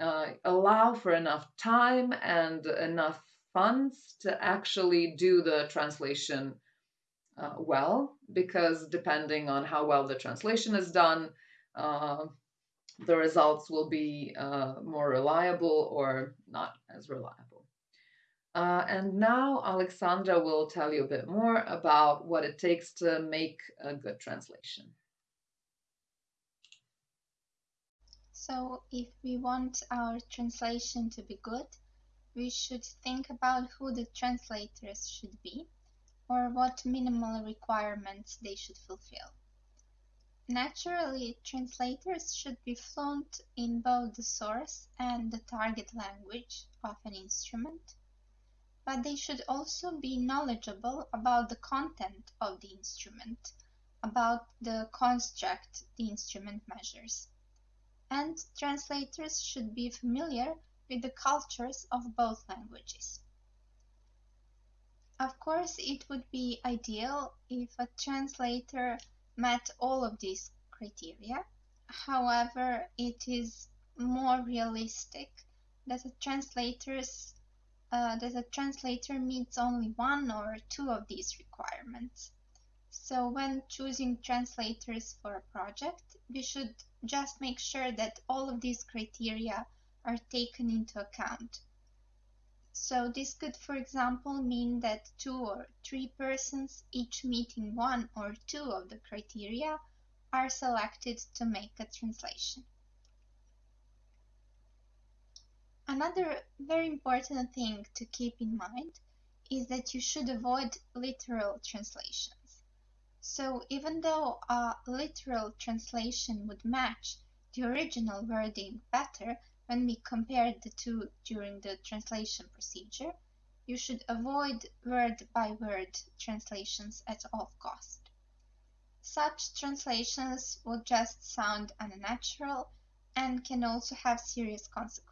uh, allow for enough time and enough funds to actually do the translation uh, well because depending on how well the translation is done, uh, the results will be uh, more reliable or not as reliable. Uh, and now Alexandra will tell you a bit more about what it takes to make a good translation. So if we want our translation to be good, we should think about who the translators should be or what minimal requirements they should fulfill. Naturally, translators should be fluent in both the source and the target language of an instrument, but they should also be knowledgeable about the content of the instrument, about the construct the instrument measures and translators should be familiar with the cultures of both languages. Of course, it would be ideal if a translator met all of these criteria. However, it is more realistic that a translators uh, that a translator meets only one or two of these requirements. So when choosing translators for a project, we should just make sure that all of these criteria are taken into account. So this could, for example, mean that two or three persons, each meeting one or two of the criteria, are selected to make a translation. Another very important thing to keep in mind is that you should avoid literal translations. So even though a literal translation would match the original wording better when we compare the two during the translation procedure, you should avoid word-by-word -word translations at all cost. Such translations will just sound unnatural and can also have serious consequences.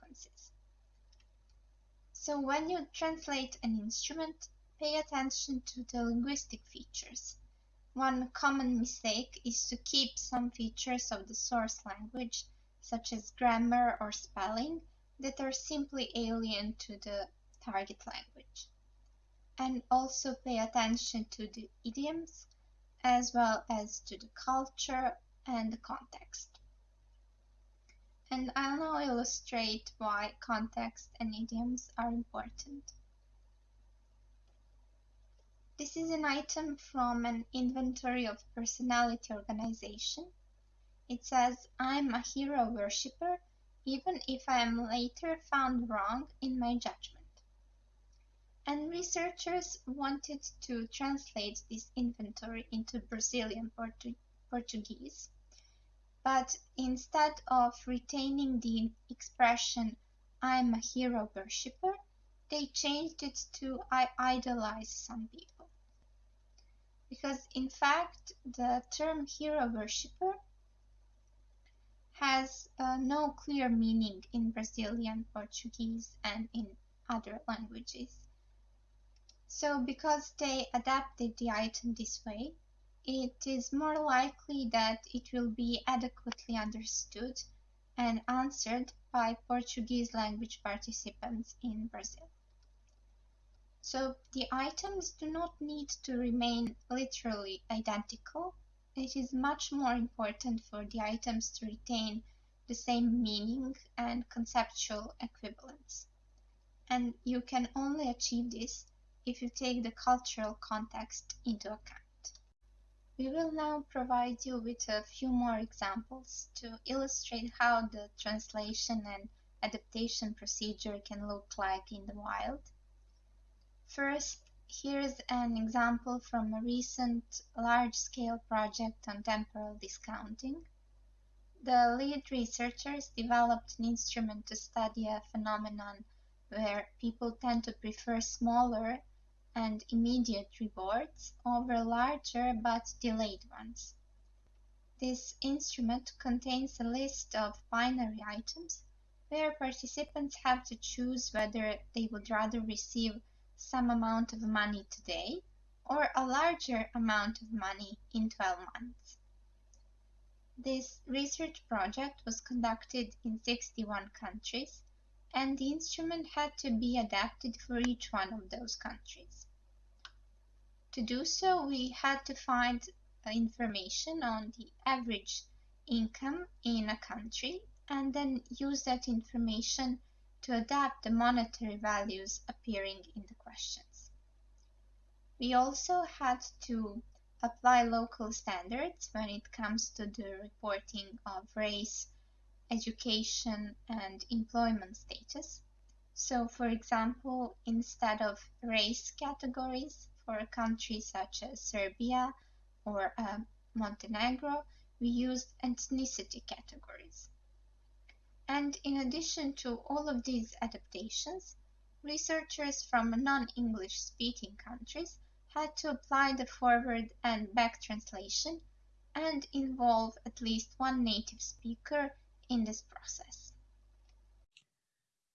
So when you translate an instrument, pay attention to the linguistic features one common mistake is to keep some features of the source language, such as grammar or spelling, that are simply alien to the target language. And also pay attention to the idioms, as well as to the culture and the context. And I'll now illustrate why context and idioms are important. This is an item from an inventory of personality organization. It says, I'm a hero worshipper, even if I am later found wrong in my judgment. And researchers wanted to translate this inventory into Brazilian Portu Portuguese. But instead of retaining the expression, I'm a hero worshipper, they changed it to I idolize some people because in fact the term hero worshipper has uh, no clear meaning in Brazilian Portuguese and in other languages. So because they adapted the item this way, it is more likely that it will be adequately understood and answered by Portuguese language participants in Brazil. So the items do not need to remain literally identical. It is much more important for the items to retain the same meaning and conceptual equivalence. And you can only achieve this if you take the cultural context into account. We will now provide you with a few more examples to illustrate how the translation and adaptation procedure can look like in the wild. First, here's an example from a recent large-scale project on temporal discounting. The lead researchers developed an instrument to study a phenomenon where people tend to prefer smaller and immediate rewards over larger but delayed ones. This instrument contains a list of binary items where participants have to choose whether they would rather receive some amount of money today or a larger amount of money in 12 months. This research project was conducted in 61 countries and the instrument had to be adapted for each one of those countries. To do so, we had to find information on the average income in a country and then use that information to adapt the monetary values appearing in the questions. We also had to apply local standards when it comes to the reporting of race, education, and employment status. So, for example, instead of race categories for a country such as Serbia or uh, Montenegro, we used ethnicity categories. And in addition to all of these adaptations, researchers from non-English speaking countries had to apply the forward and back translation and involve at least one native speaker in this process.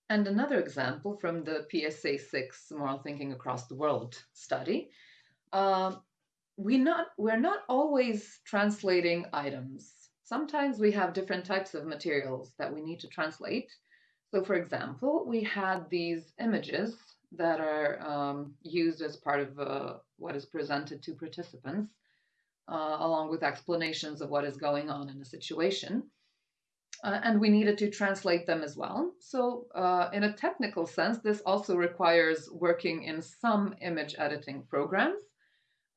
And another example from the PSA 6 Moral Thinking Across the World study. Uh, we not, we're not always translating items sometimes we have different types of materials that we need to translate. So for example, we had these images that are um, used as part of uh, what is presented to participants, uh, along with explanations of what is going on in a situation. Uh, and we needed to translate them as well. So uh, in a technical sense, this also requires working in some image editing programs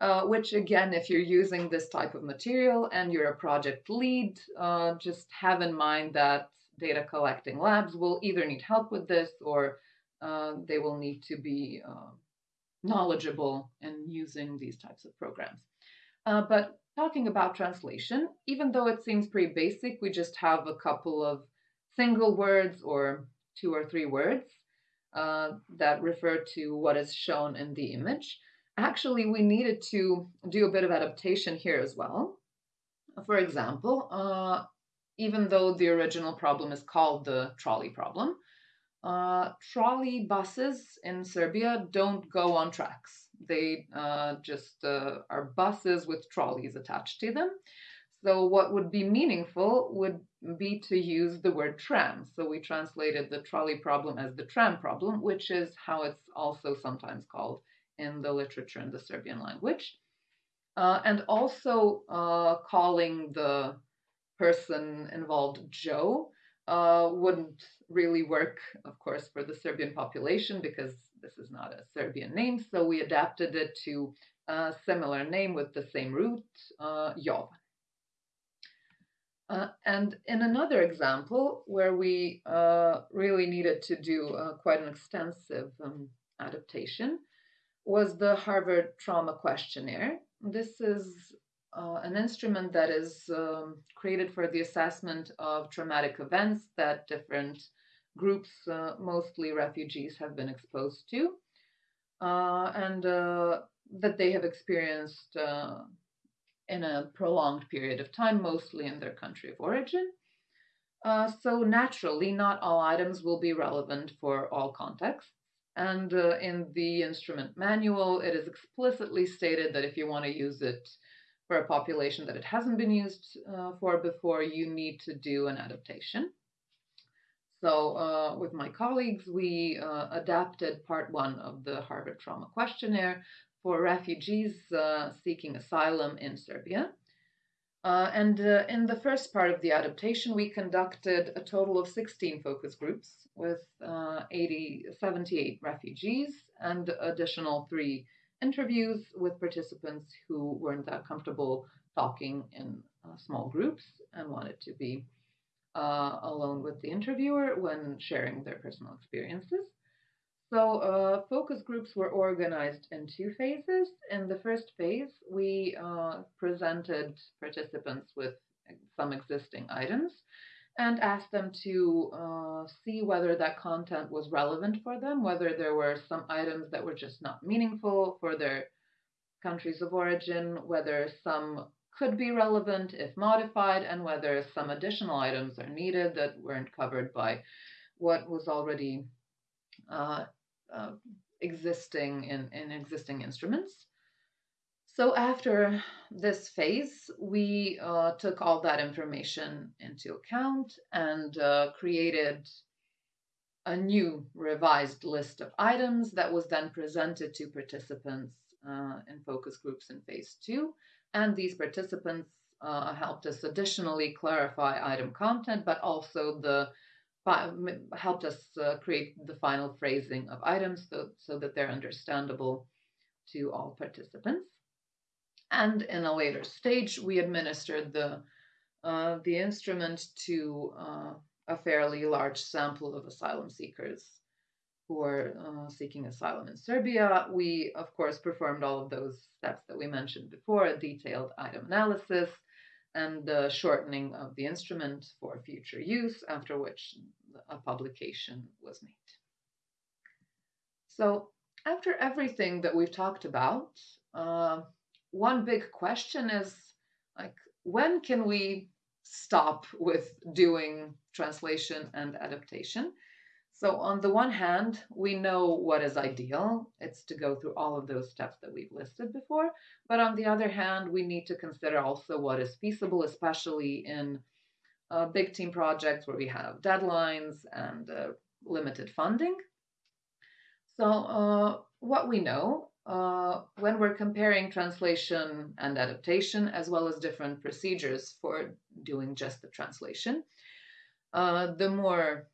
uh, which again, if you're using this type of material and you're a project lead, uh, just have in mind that data collecting labs will either need help with this or uh, they will need to be uh, knowledgeable in using these types of programs. But talking about translation, even though it seems pretty basic, we just have a couple of single words or two or three words uh, that refer to what is shown in the image actually we needed to do a bit of adaptation here as well. For example, uh, even though the original problem is called the trolley problem, uh, trolley buses in Serbia don't go on tracks. They uh, just uh, are buses with trolleys attached to them. So what would be meaningful would be to use the word tram. So we translated the trolley problem as the tram problem, which is how it's also sometimes called in the literature in the Serbian language. Uh, and also uh, calling the person involved Joe uh, wouldn't really work, of course, for the Serbian population because this is not a Serbian name. So we adapted it to a similar name with the same root, uh. Uh, and in another example where we uh, really needed to do uh, quite an extensive um, adaptation, was the Harvard Trauma Questionnaire. This is uh, an instrument that is um, created for the assessment of traumatic events that different groups, uh, mostly refugees, have been exposed to, uh, and uh, that they have experienced uh, in a prolonged period of time, mostly in their country of origin. Uh, so naturally, not all items will be relevant for all contexts. And in the instrument manual, it is explicitly stated that if you want to use it for a population that it hasn't been used uh, for before, you need to do an adaptation. So uh, with my colleagues, we uh, adapted part one of the Harvard Trauma Questionnaire for refugees uh, seeking asylum in Serbia. Uh, and uh, in the first part of the adaptation, we conducted a total of 16 focus groups with uh, 80, 78 refugees and additional three interviews with participants who weren't that comfortable talking in uh, small groups and wanted to be uh, alone with the interviewer when sharing their personal experiences. So uh, focus groups were organized in two phases. In the first phase, we uh, presented participants with some existing items and asked them to uh, see whether that content was relevant for them, whether there were some items that were just not meaningful for their countries of origin, whether some could be relevant if modified, and whether some additional items are needed that weren't covered by what was already uh, uh, existing in, in existing instruments. So after this phase, we uh, took all that information into account and uh, created a new revised list of items that was then presented to participants uh, in focus groups in phase two. And these participants uh, helped us additionally clarify item content, but also the helped us uh, create the final phrasing of items so, so that they're understandable to all participants. And in a later stage, we administered the uh, the instrument to uh, a fairly large sample of asylum seekers who are uh, seeking asylum in Serbia. We, of course, performed all of those steps that we mentioned before a detailed item analysis and the shortening of the instrument for future use, after which a publication was made. So, after everything that we've talked about, uh, one big question is like, when can we stop with doing translation and adaptation? So, on the one hand, we know what is ideal. It's to go through all of those steps that we've listed before. But on the other hand, we need to consider also what is feasible, especially in uh, big team projects where we have deadlines and uh, limited funding. So, uh, what we know uh, when we're comparing translation and adaptation, as well as different procedures for doing just the translation, uh, the more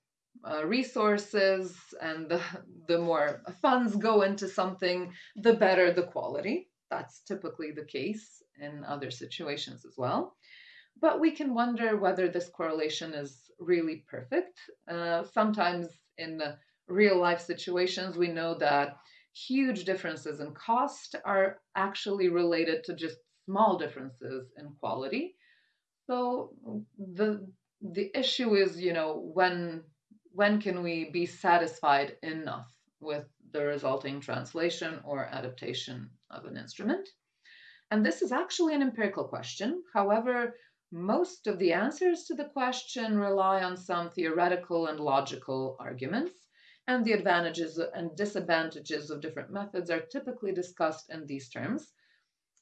uh, resources and the, the more funds go into something, the better the quality. That's typically the case in other situations as well. But we can wonder whether this correlation is really perfect. Uh, sometimes in real life situations, we know that huge differences in cost are actually related to just small differences in quality. So the the issue is, you know, when when can we be satisfied enough with the resulting translation or adaptation of an instrument? And this is actually an empirical question. However, most of the answers to the question rely on some theoretical and logical arguments, and the advantages and disadvantages of different methods are typically discussed in these terms.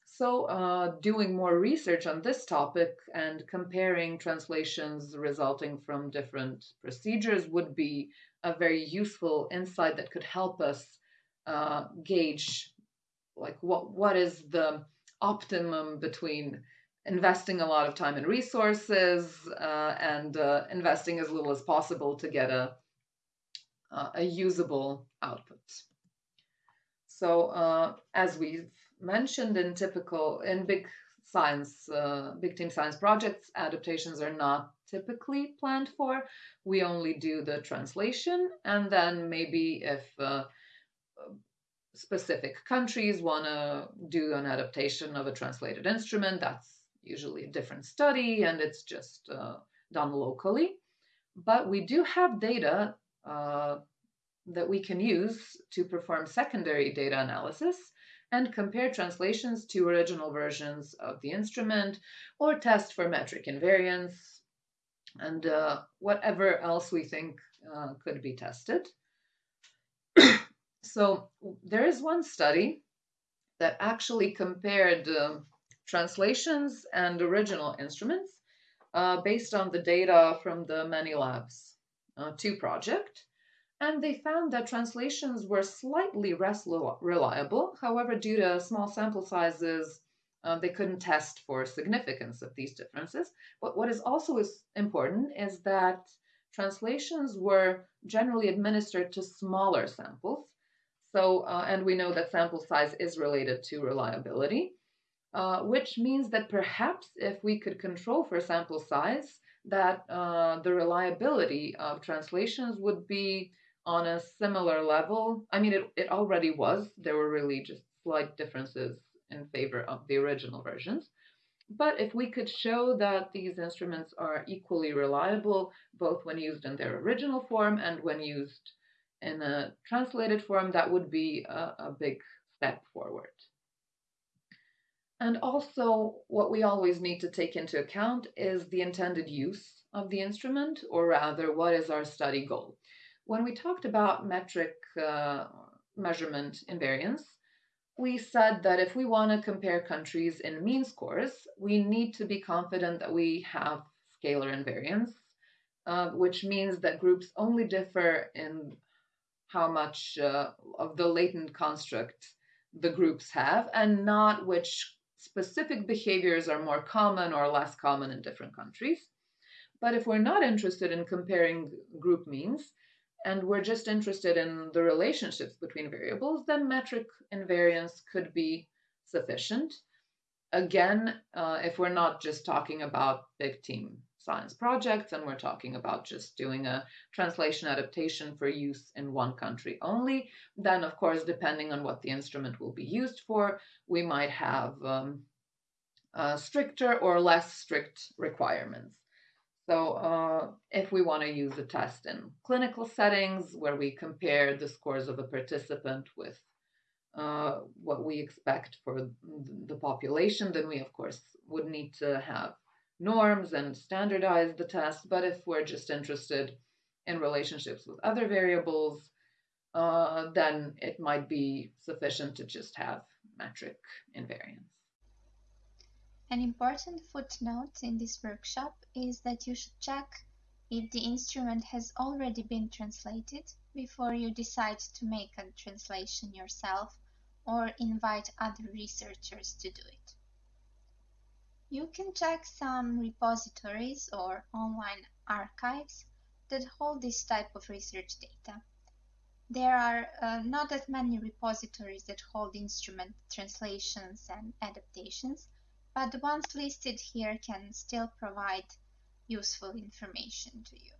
So, uh, doing more research on this topic and comparing translations resulting from different procedures would be a very useful insight that could help us uh, gauge like what what is the optimum between investing a lot of time and resources uh, and uh, investing as little as possible to get a a usable output. So uh, as we've mentioned in typical in big science uh, big team science projects adaptations are not typically planned for we only do the translation and then maybe if uh, specific countries want to do an adaptation of a translated instrument that's usually a different study and it's just uh, done locally but we do have data uh, that we can use to perform secondary data analysis and compare translations to original versions of the instrument or test for metric invariance and uh, whatever else we think uh, could be tested. so there is one study that actually compared uh, translations and original instruments uh, based on the data from the Many Labs uh, 2 project and they found that translations were slightly less reliable. However, due to small sample sizes, uh, they couldn't test for significance of these differences. But what is also is important is that translations were generally administered to smaller samples. So, uh, and we know that sample size is related to reliability, uh, which means that perhaps if we could control for sample size, that uh, the reliability of translations would be on a similar level. I mean, it, it already was. There were really just slight differences in favor of the original versions. But if we could show that these instruments are equally reliable, both when used in their original form and when used in a translated form, that would be a, a big step forward. And also, what we always need to take into account is the intended use of the instrument, or rather, what is our study goal? When we talked about metric uh, measurement invariance, we said that if we want to compare countries in mean scores, we need to be confident that we have scalar invariance, uh, which means that groups only differ in how much uh, of the latent construct the groups have and not which specific behaviors are more common or less common in different countries. But if we're not interested in comparing group means, and we're just interested in the relationships between variables, then metric invariance could be sufficient. Again, uh, if we're not just talking about big team science projects and we're talking about just doing a translation adaptation for use in one country only, then of course, depending on what the instrument will be used for, we might have um, uh, stricter or less strict requirements. So uh, if we want to use a test in clinical settings where we compare the scores of a participant with uh, what we expect for the population, then we of course would need to have norms and standardize the test. But if we're just interested in relationships with other variables, uh, then it might be sufficient to just have metric invariance. An important footnote in this workshop is that you should check if the instrument has already been translated before you decide to make a translation yourself or invite other researchers to do it. You can check some repositories or online archives that hold this type of research data. There are uh, not that many repositories that hold instrument translations and adaptations, but the ones listed here can still provide useful information to you.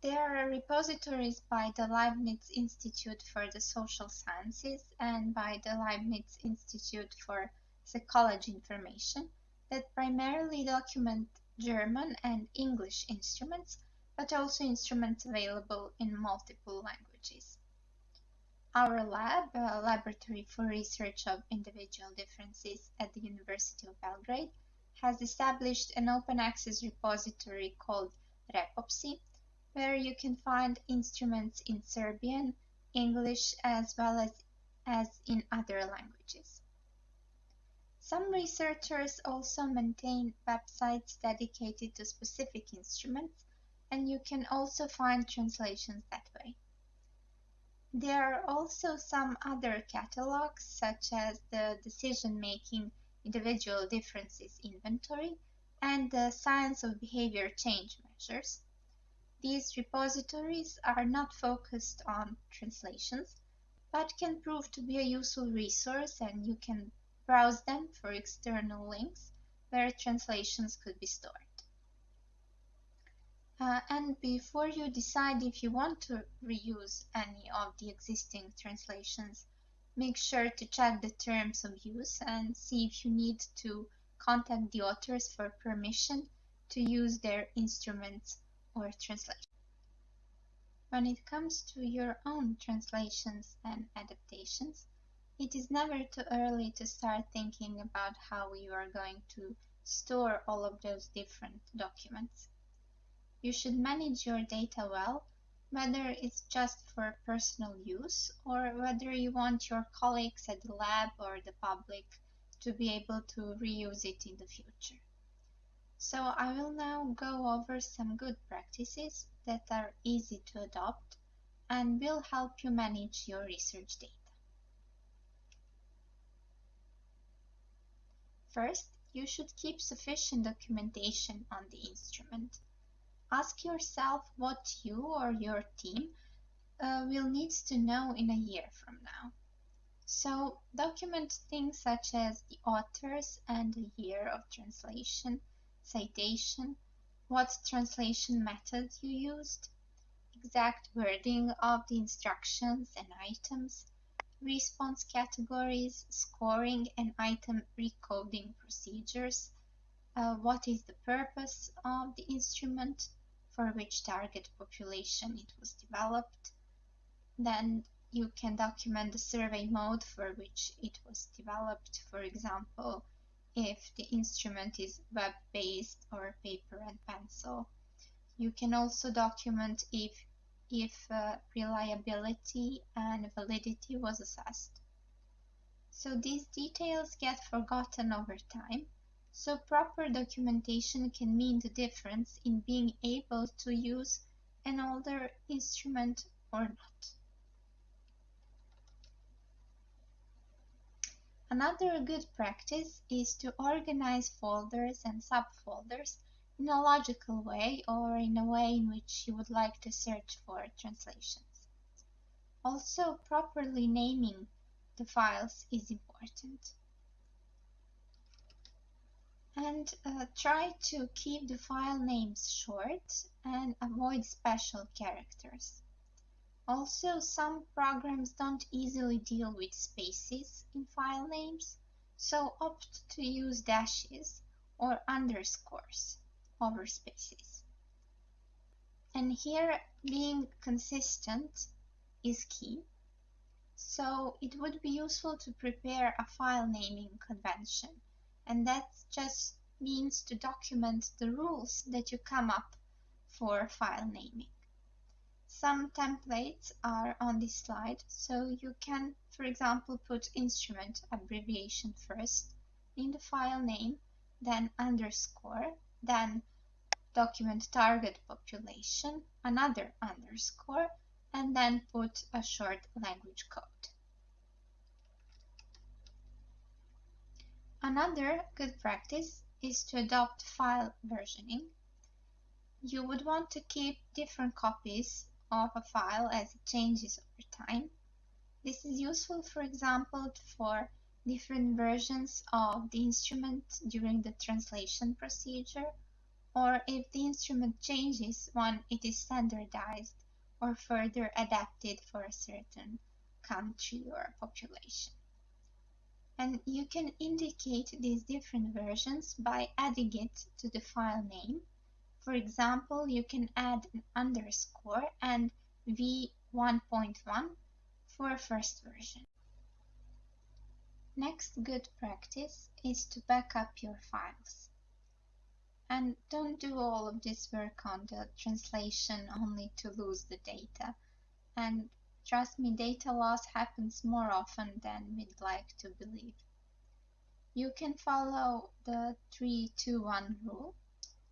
There are repositories by the Leibniz Institute for the Social Sciences and by the Leibniz Institute for Psychology Information that primarily document German and English instruments, but also instruments available in multiple languages. Our lab, a laboratory for research of individual differences at the University of Belgrade, has established an open access repository called REPOPSI, where you can find instruments in Serbian, English, as well as, as in other languages. Some researchers also maintain websites dedicated to specific instruments, and you can also find translations that way. There are also some other catalogs, such as the Decision-Making Individual Differences Inventory and the Science of Behavior Change Measures. These repositories are not focused on translations, but can prove to be a useful resource and you can browse them for external links where translations could be stored. Uh, and before you decide if you want to reuse any of the existing translations, make sure to check the terms of use and see if you need to contact the authors for permission to use their instruments or translations. When it comes to your own translations and adaptations, it is never too early to start thinking about how you are going to store all of those different documents. You should manage your data well, whether it's just for personal use or whether you want your colleagues at the lab or the public to be able to reuse it in the future. So I will now go over some good practices that are easy to adopt and will help you manage your research data. First, you should keep sufficient documentation on the instrument. Ask yourself what you or your team uh, will need to know in a year from now. So document things such as the authors and the year of translation, citation, what translation method you used, exact wording of the instructions and items, response categories, scoring and item recoding procedures, uh, what is the purpose of the instrument, for which target population it was developed. Then you can document the survey mode for which it was developed, for example, if the instrument is web-based or paper and pencil. You can also document if, if uh, reliability and validity was assessed. So these details get forgotten over time so proper documentation can mean the difference in being able to use an older instrument or not. Another good practice is to organize folders and subfolders in a logical way or in a way in which you would like to search for translations. Also, properly naming the files is important. And uh, try to keep the file names short and avoid special characters. Also, some programs don't easily deal with spaces in file names, so opt to use dashes or underscores over spaces. And here, being consistent is key. So it would be useful to prepare a file naming convention, and that just means to document the rules that you come up for file naming. Some templates are on this slide, so you can, for example, put instrument abbreviation first in the file name, then underscore, then document target population, another underscore, and then put a short language code. Another good practice is to adopt file versioning. You would want to keep different copies of a file as it changes over time. This is useful, for example, for different versions of the instrument during the translation procedure, or if the instrument changes when it is standardized or further adapted for a certain country or population. And you can indicate these different versions by adding it to the file name for example, you can add an underscore and v1.1 for first version. Next good practice is to back up your files. And don't do all of this work on the translation only to lose the data. And trust me, data loss happens more often than we'd like to believe. You can follow the 321 rule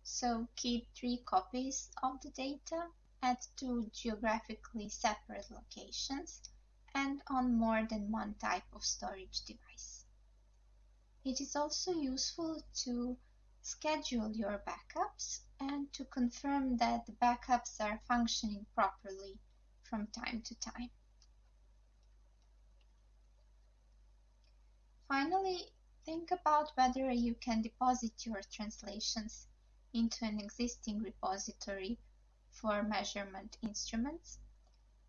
so keep three copies of the data at two geographically separate locations and on more than one type of storage device. It is also useful to schedule your backups and to confirm that the backups are functioning properly from time to time. Finally, think about whether you can deposit your translations into an existing repository for measurement instruments.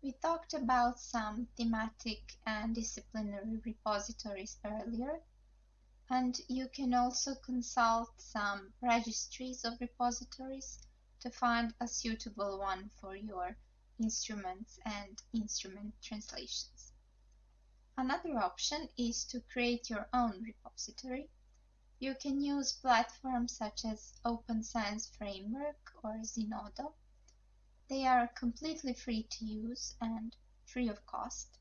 We talked about some thematic and disciplinary repositories earlier, and you can also consult some registries of repositories to find a suitable one for your instruments and instrument translations. Another option is to create your own repository you can use platforms such as Open Science Framework or Zenodo. They are completely free to use and free of cost.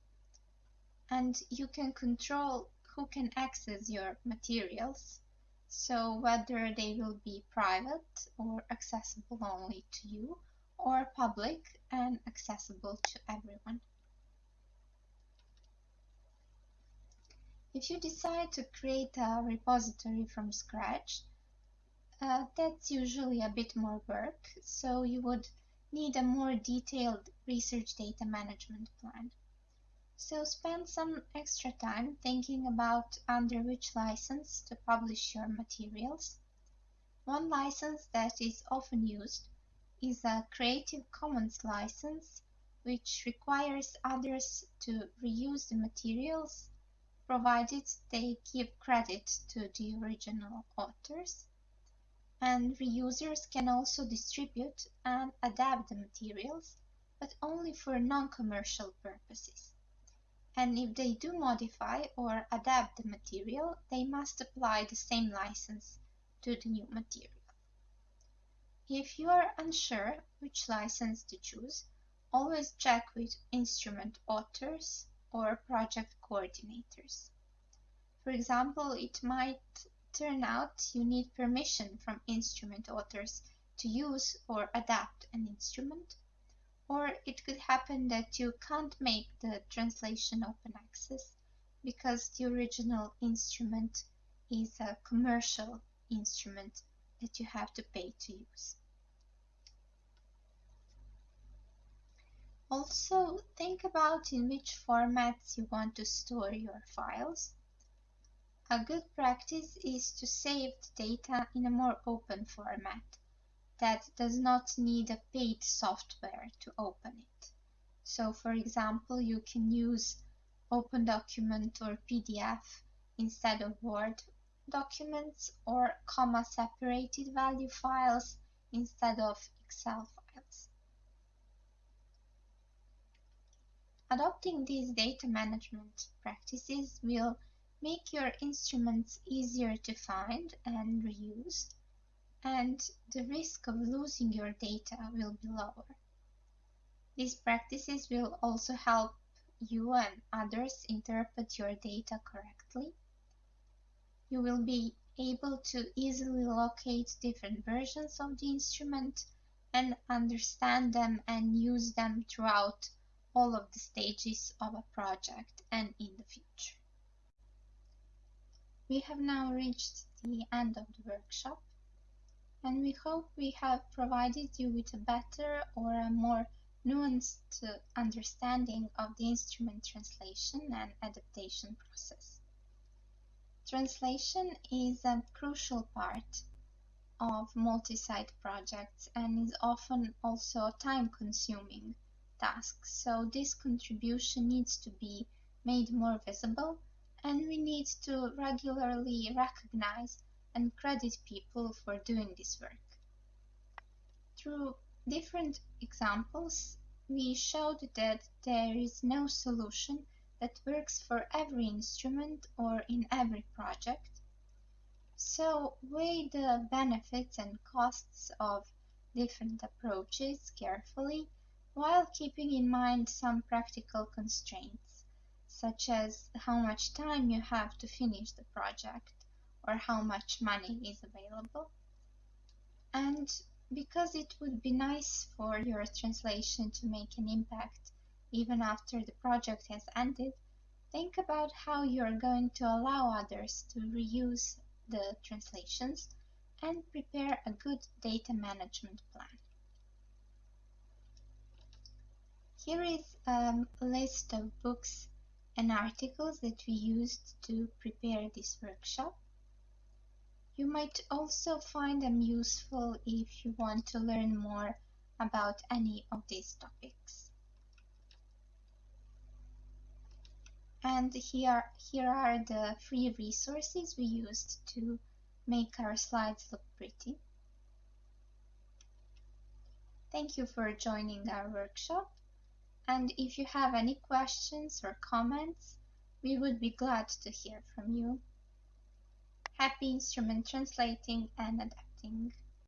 And you can control who can access your materials, so whether they will be private or accessible only to you, or public and accessible to everyone. If you decide to create a repository from scratch, uh, that's usually a bit more work, so you would need a more detailed research data management plan. So spend some extra time thinking about under which license to publish your materials. One license that is often used is a Creative Commons license, which requires others to reuse the materials provided they give credit to the original authors. And reusers can also distribute and adapt the materials, but only for non-commercial purposes. And if they do modify or adapt the material, they must apply the same license to the new material. If you are unsure which license to choose, always check with instrument authors or project coordinators. For example, it might turn out you need permission from instrument authors to use or adapt an instrument, or it could happen that you can't make the translation open access because the original instrument is a commercial instrument that you have to pay to use. Also, think about in which formats you want to store your files. A good practice is to save the data in a more open format that does not need a paid software to open it. So, for example, you can use Open Document or PDF instead of Word documents or comma separated value files instead of Excel files. Adopting these data management practices will make your instruments easier to find and reuse, and the risk of losing your data will be lower. These practices will also help you and others interpret your data correctly. You will be able to easily locate different versions of the instrument and understand them and use them throughout all of the stages of a project and in the future. We have now reached the end of the workshop and we hope we have provided you with a better or a more nuanced understanding of the instrument translation and adaptation process. Translation is a crucial part of multi-site projects and is often also a time-consuming task, so this contribution needs to be made more visible and we need to regularly recognize and credit people for doing this work. Through different examples, we showed that there is no solution that works for every instrument or in every project. So weigh the benefits and costs of different approaches carefully while keeping in mind some practical constraints, such as how much time you have to finish the project or how much money is available. And because it would be nice for your translation to make an impact even after the project has ended, think about how you're going to allow others to reuse the translations and prepare a good data management plan. Here is a list of books and articles that we used to prepare this workshop. You might also find them useful if you want to learn more about any of these topics. And here, here are the free resources we used to make our slides look pretty. Thank you for joining our workshop and if you have any questions or comments, we would be glad to hear from you. Happy instrument translating and adapting.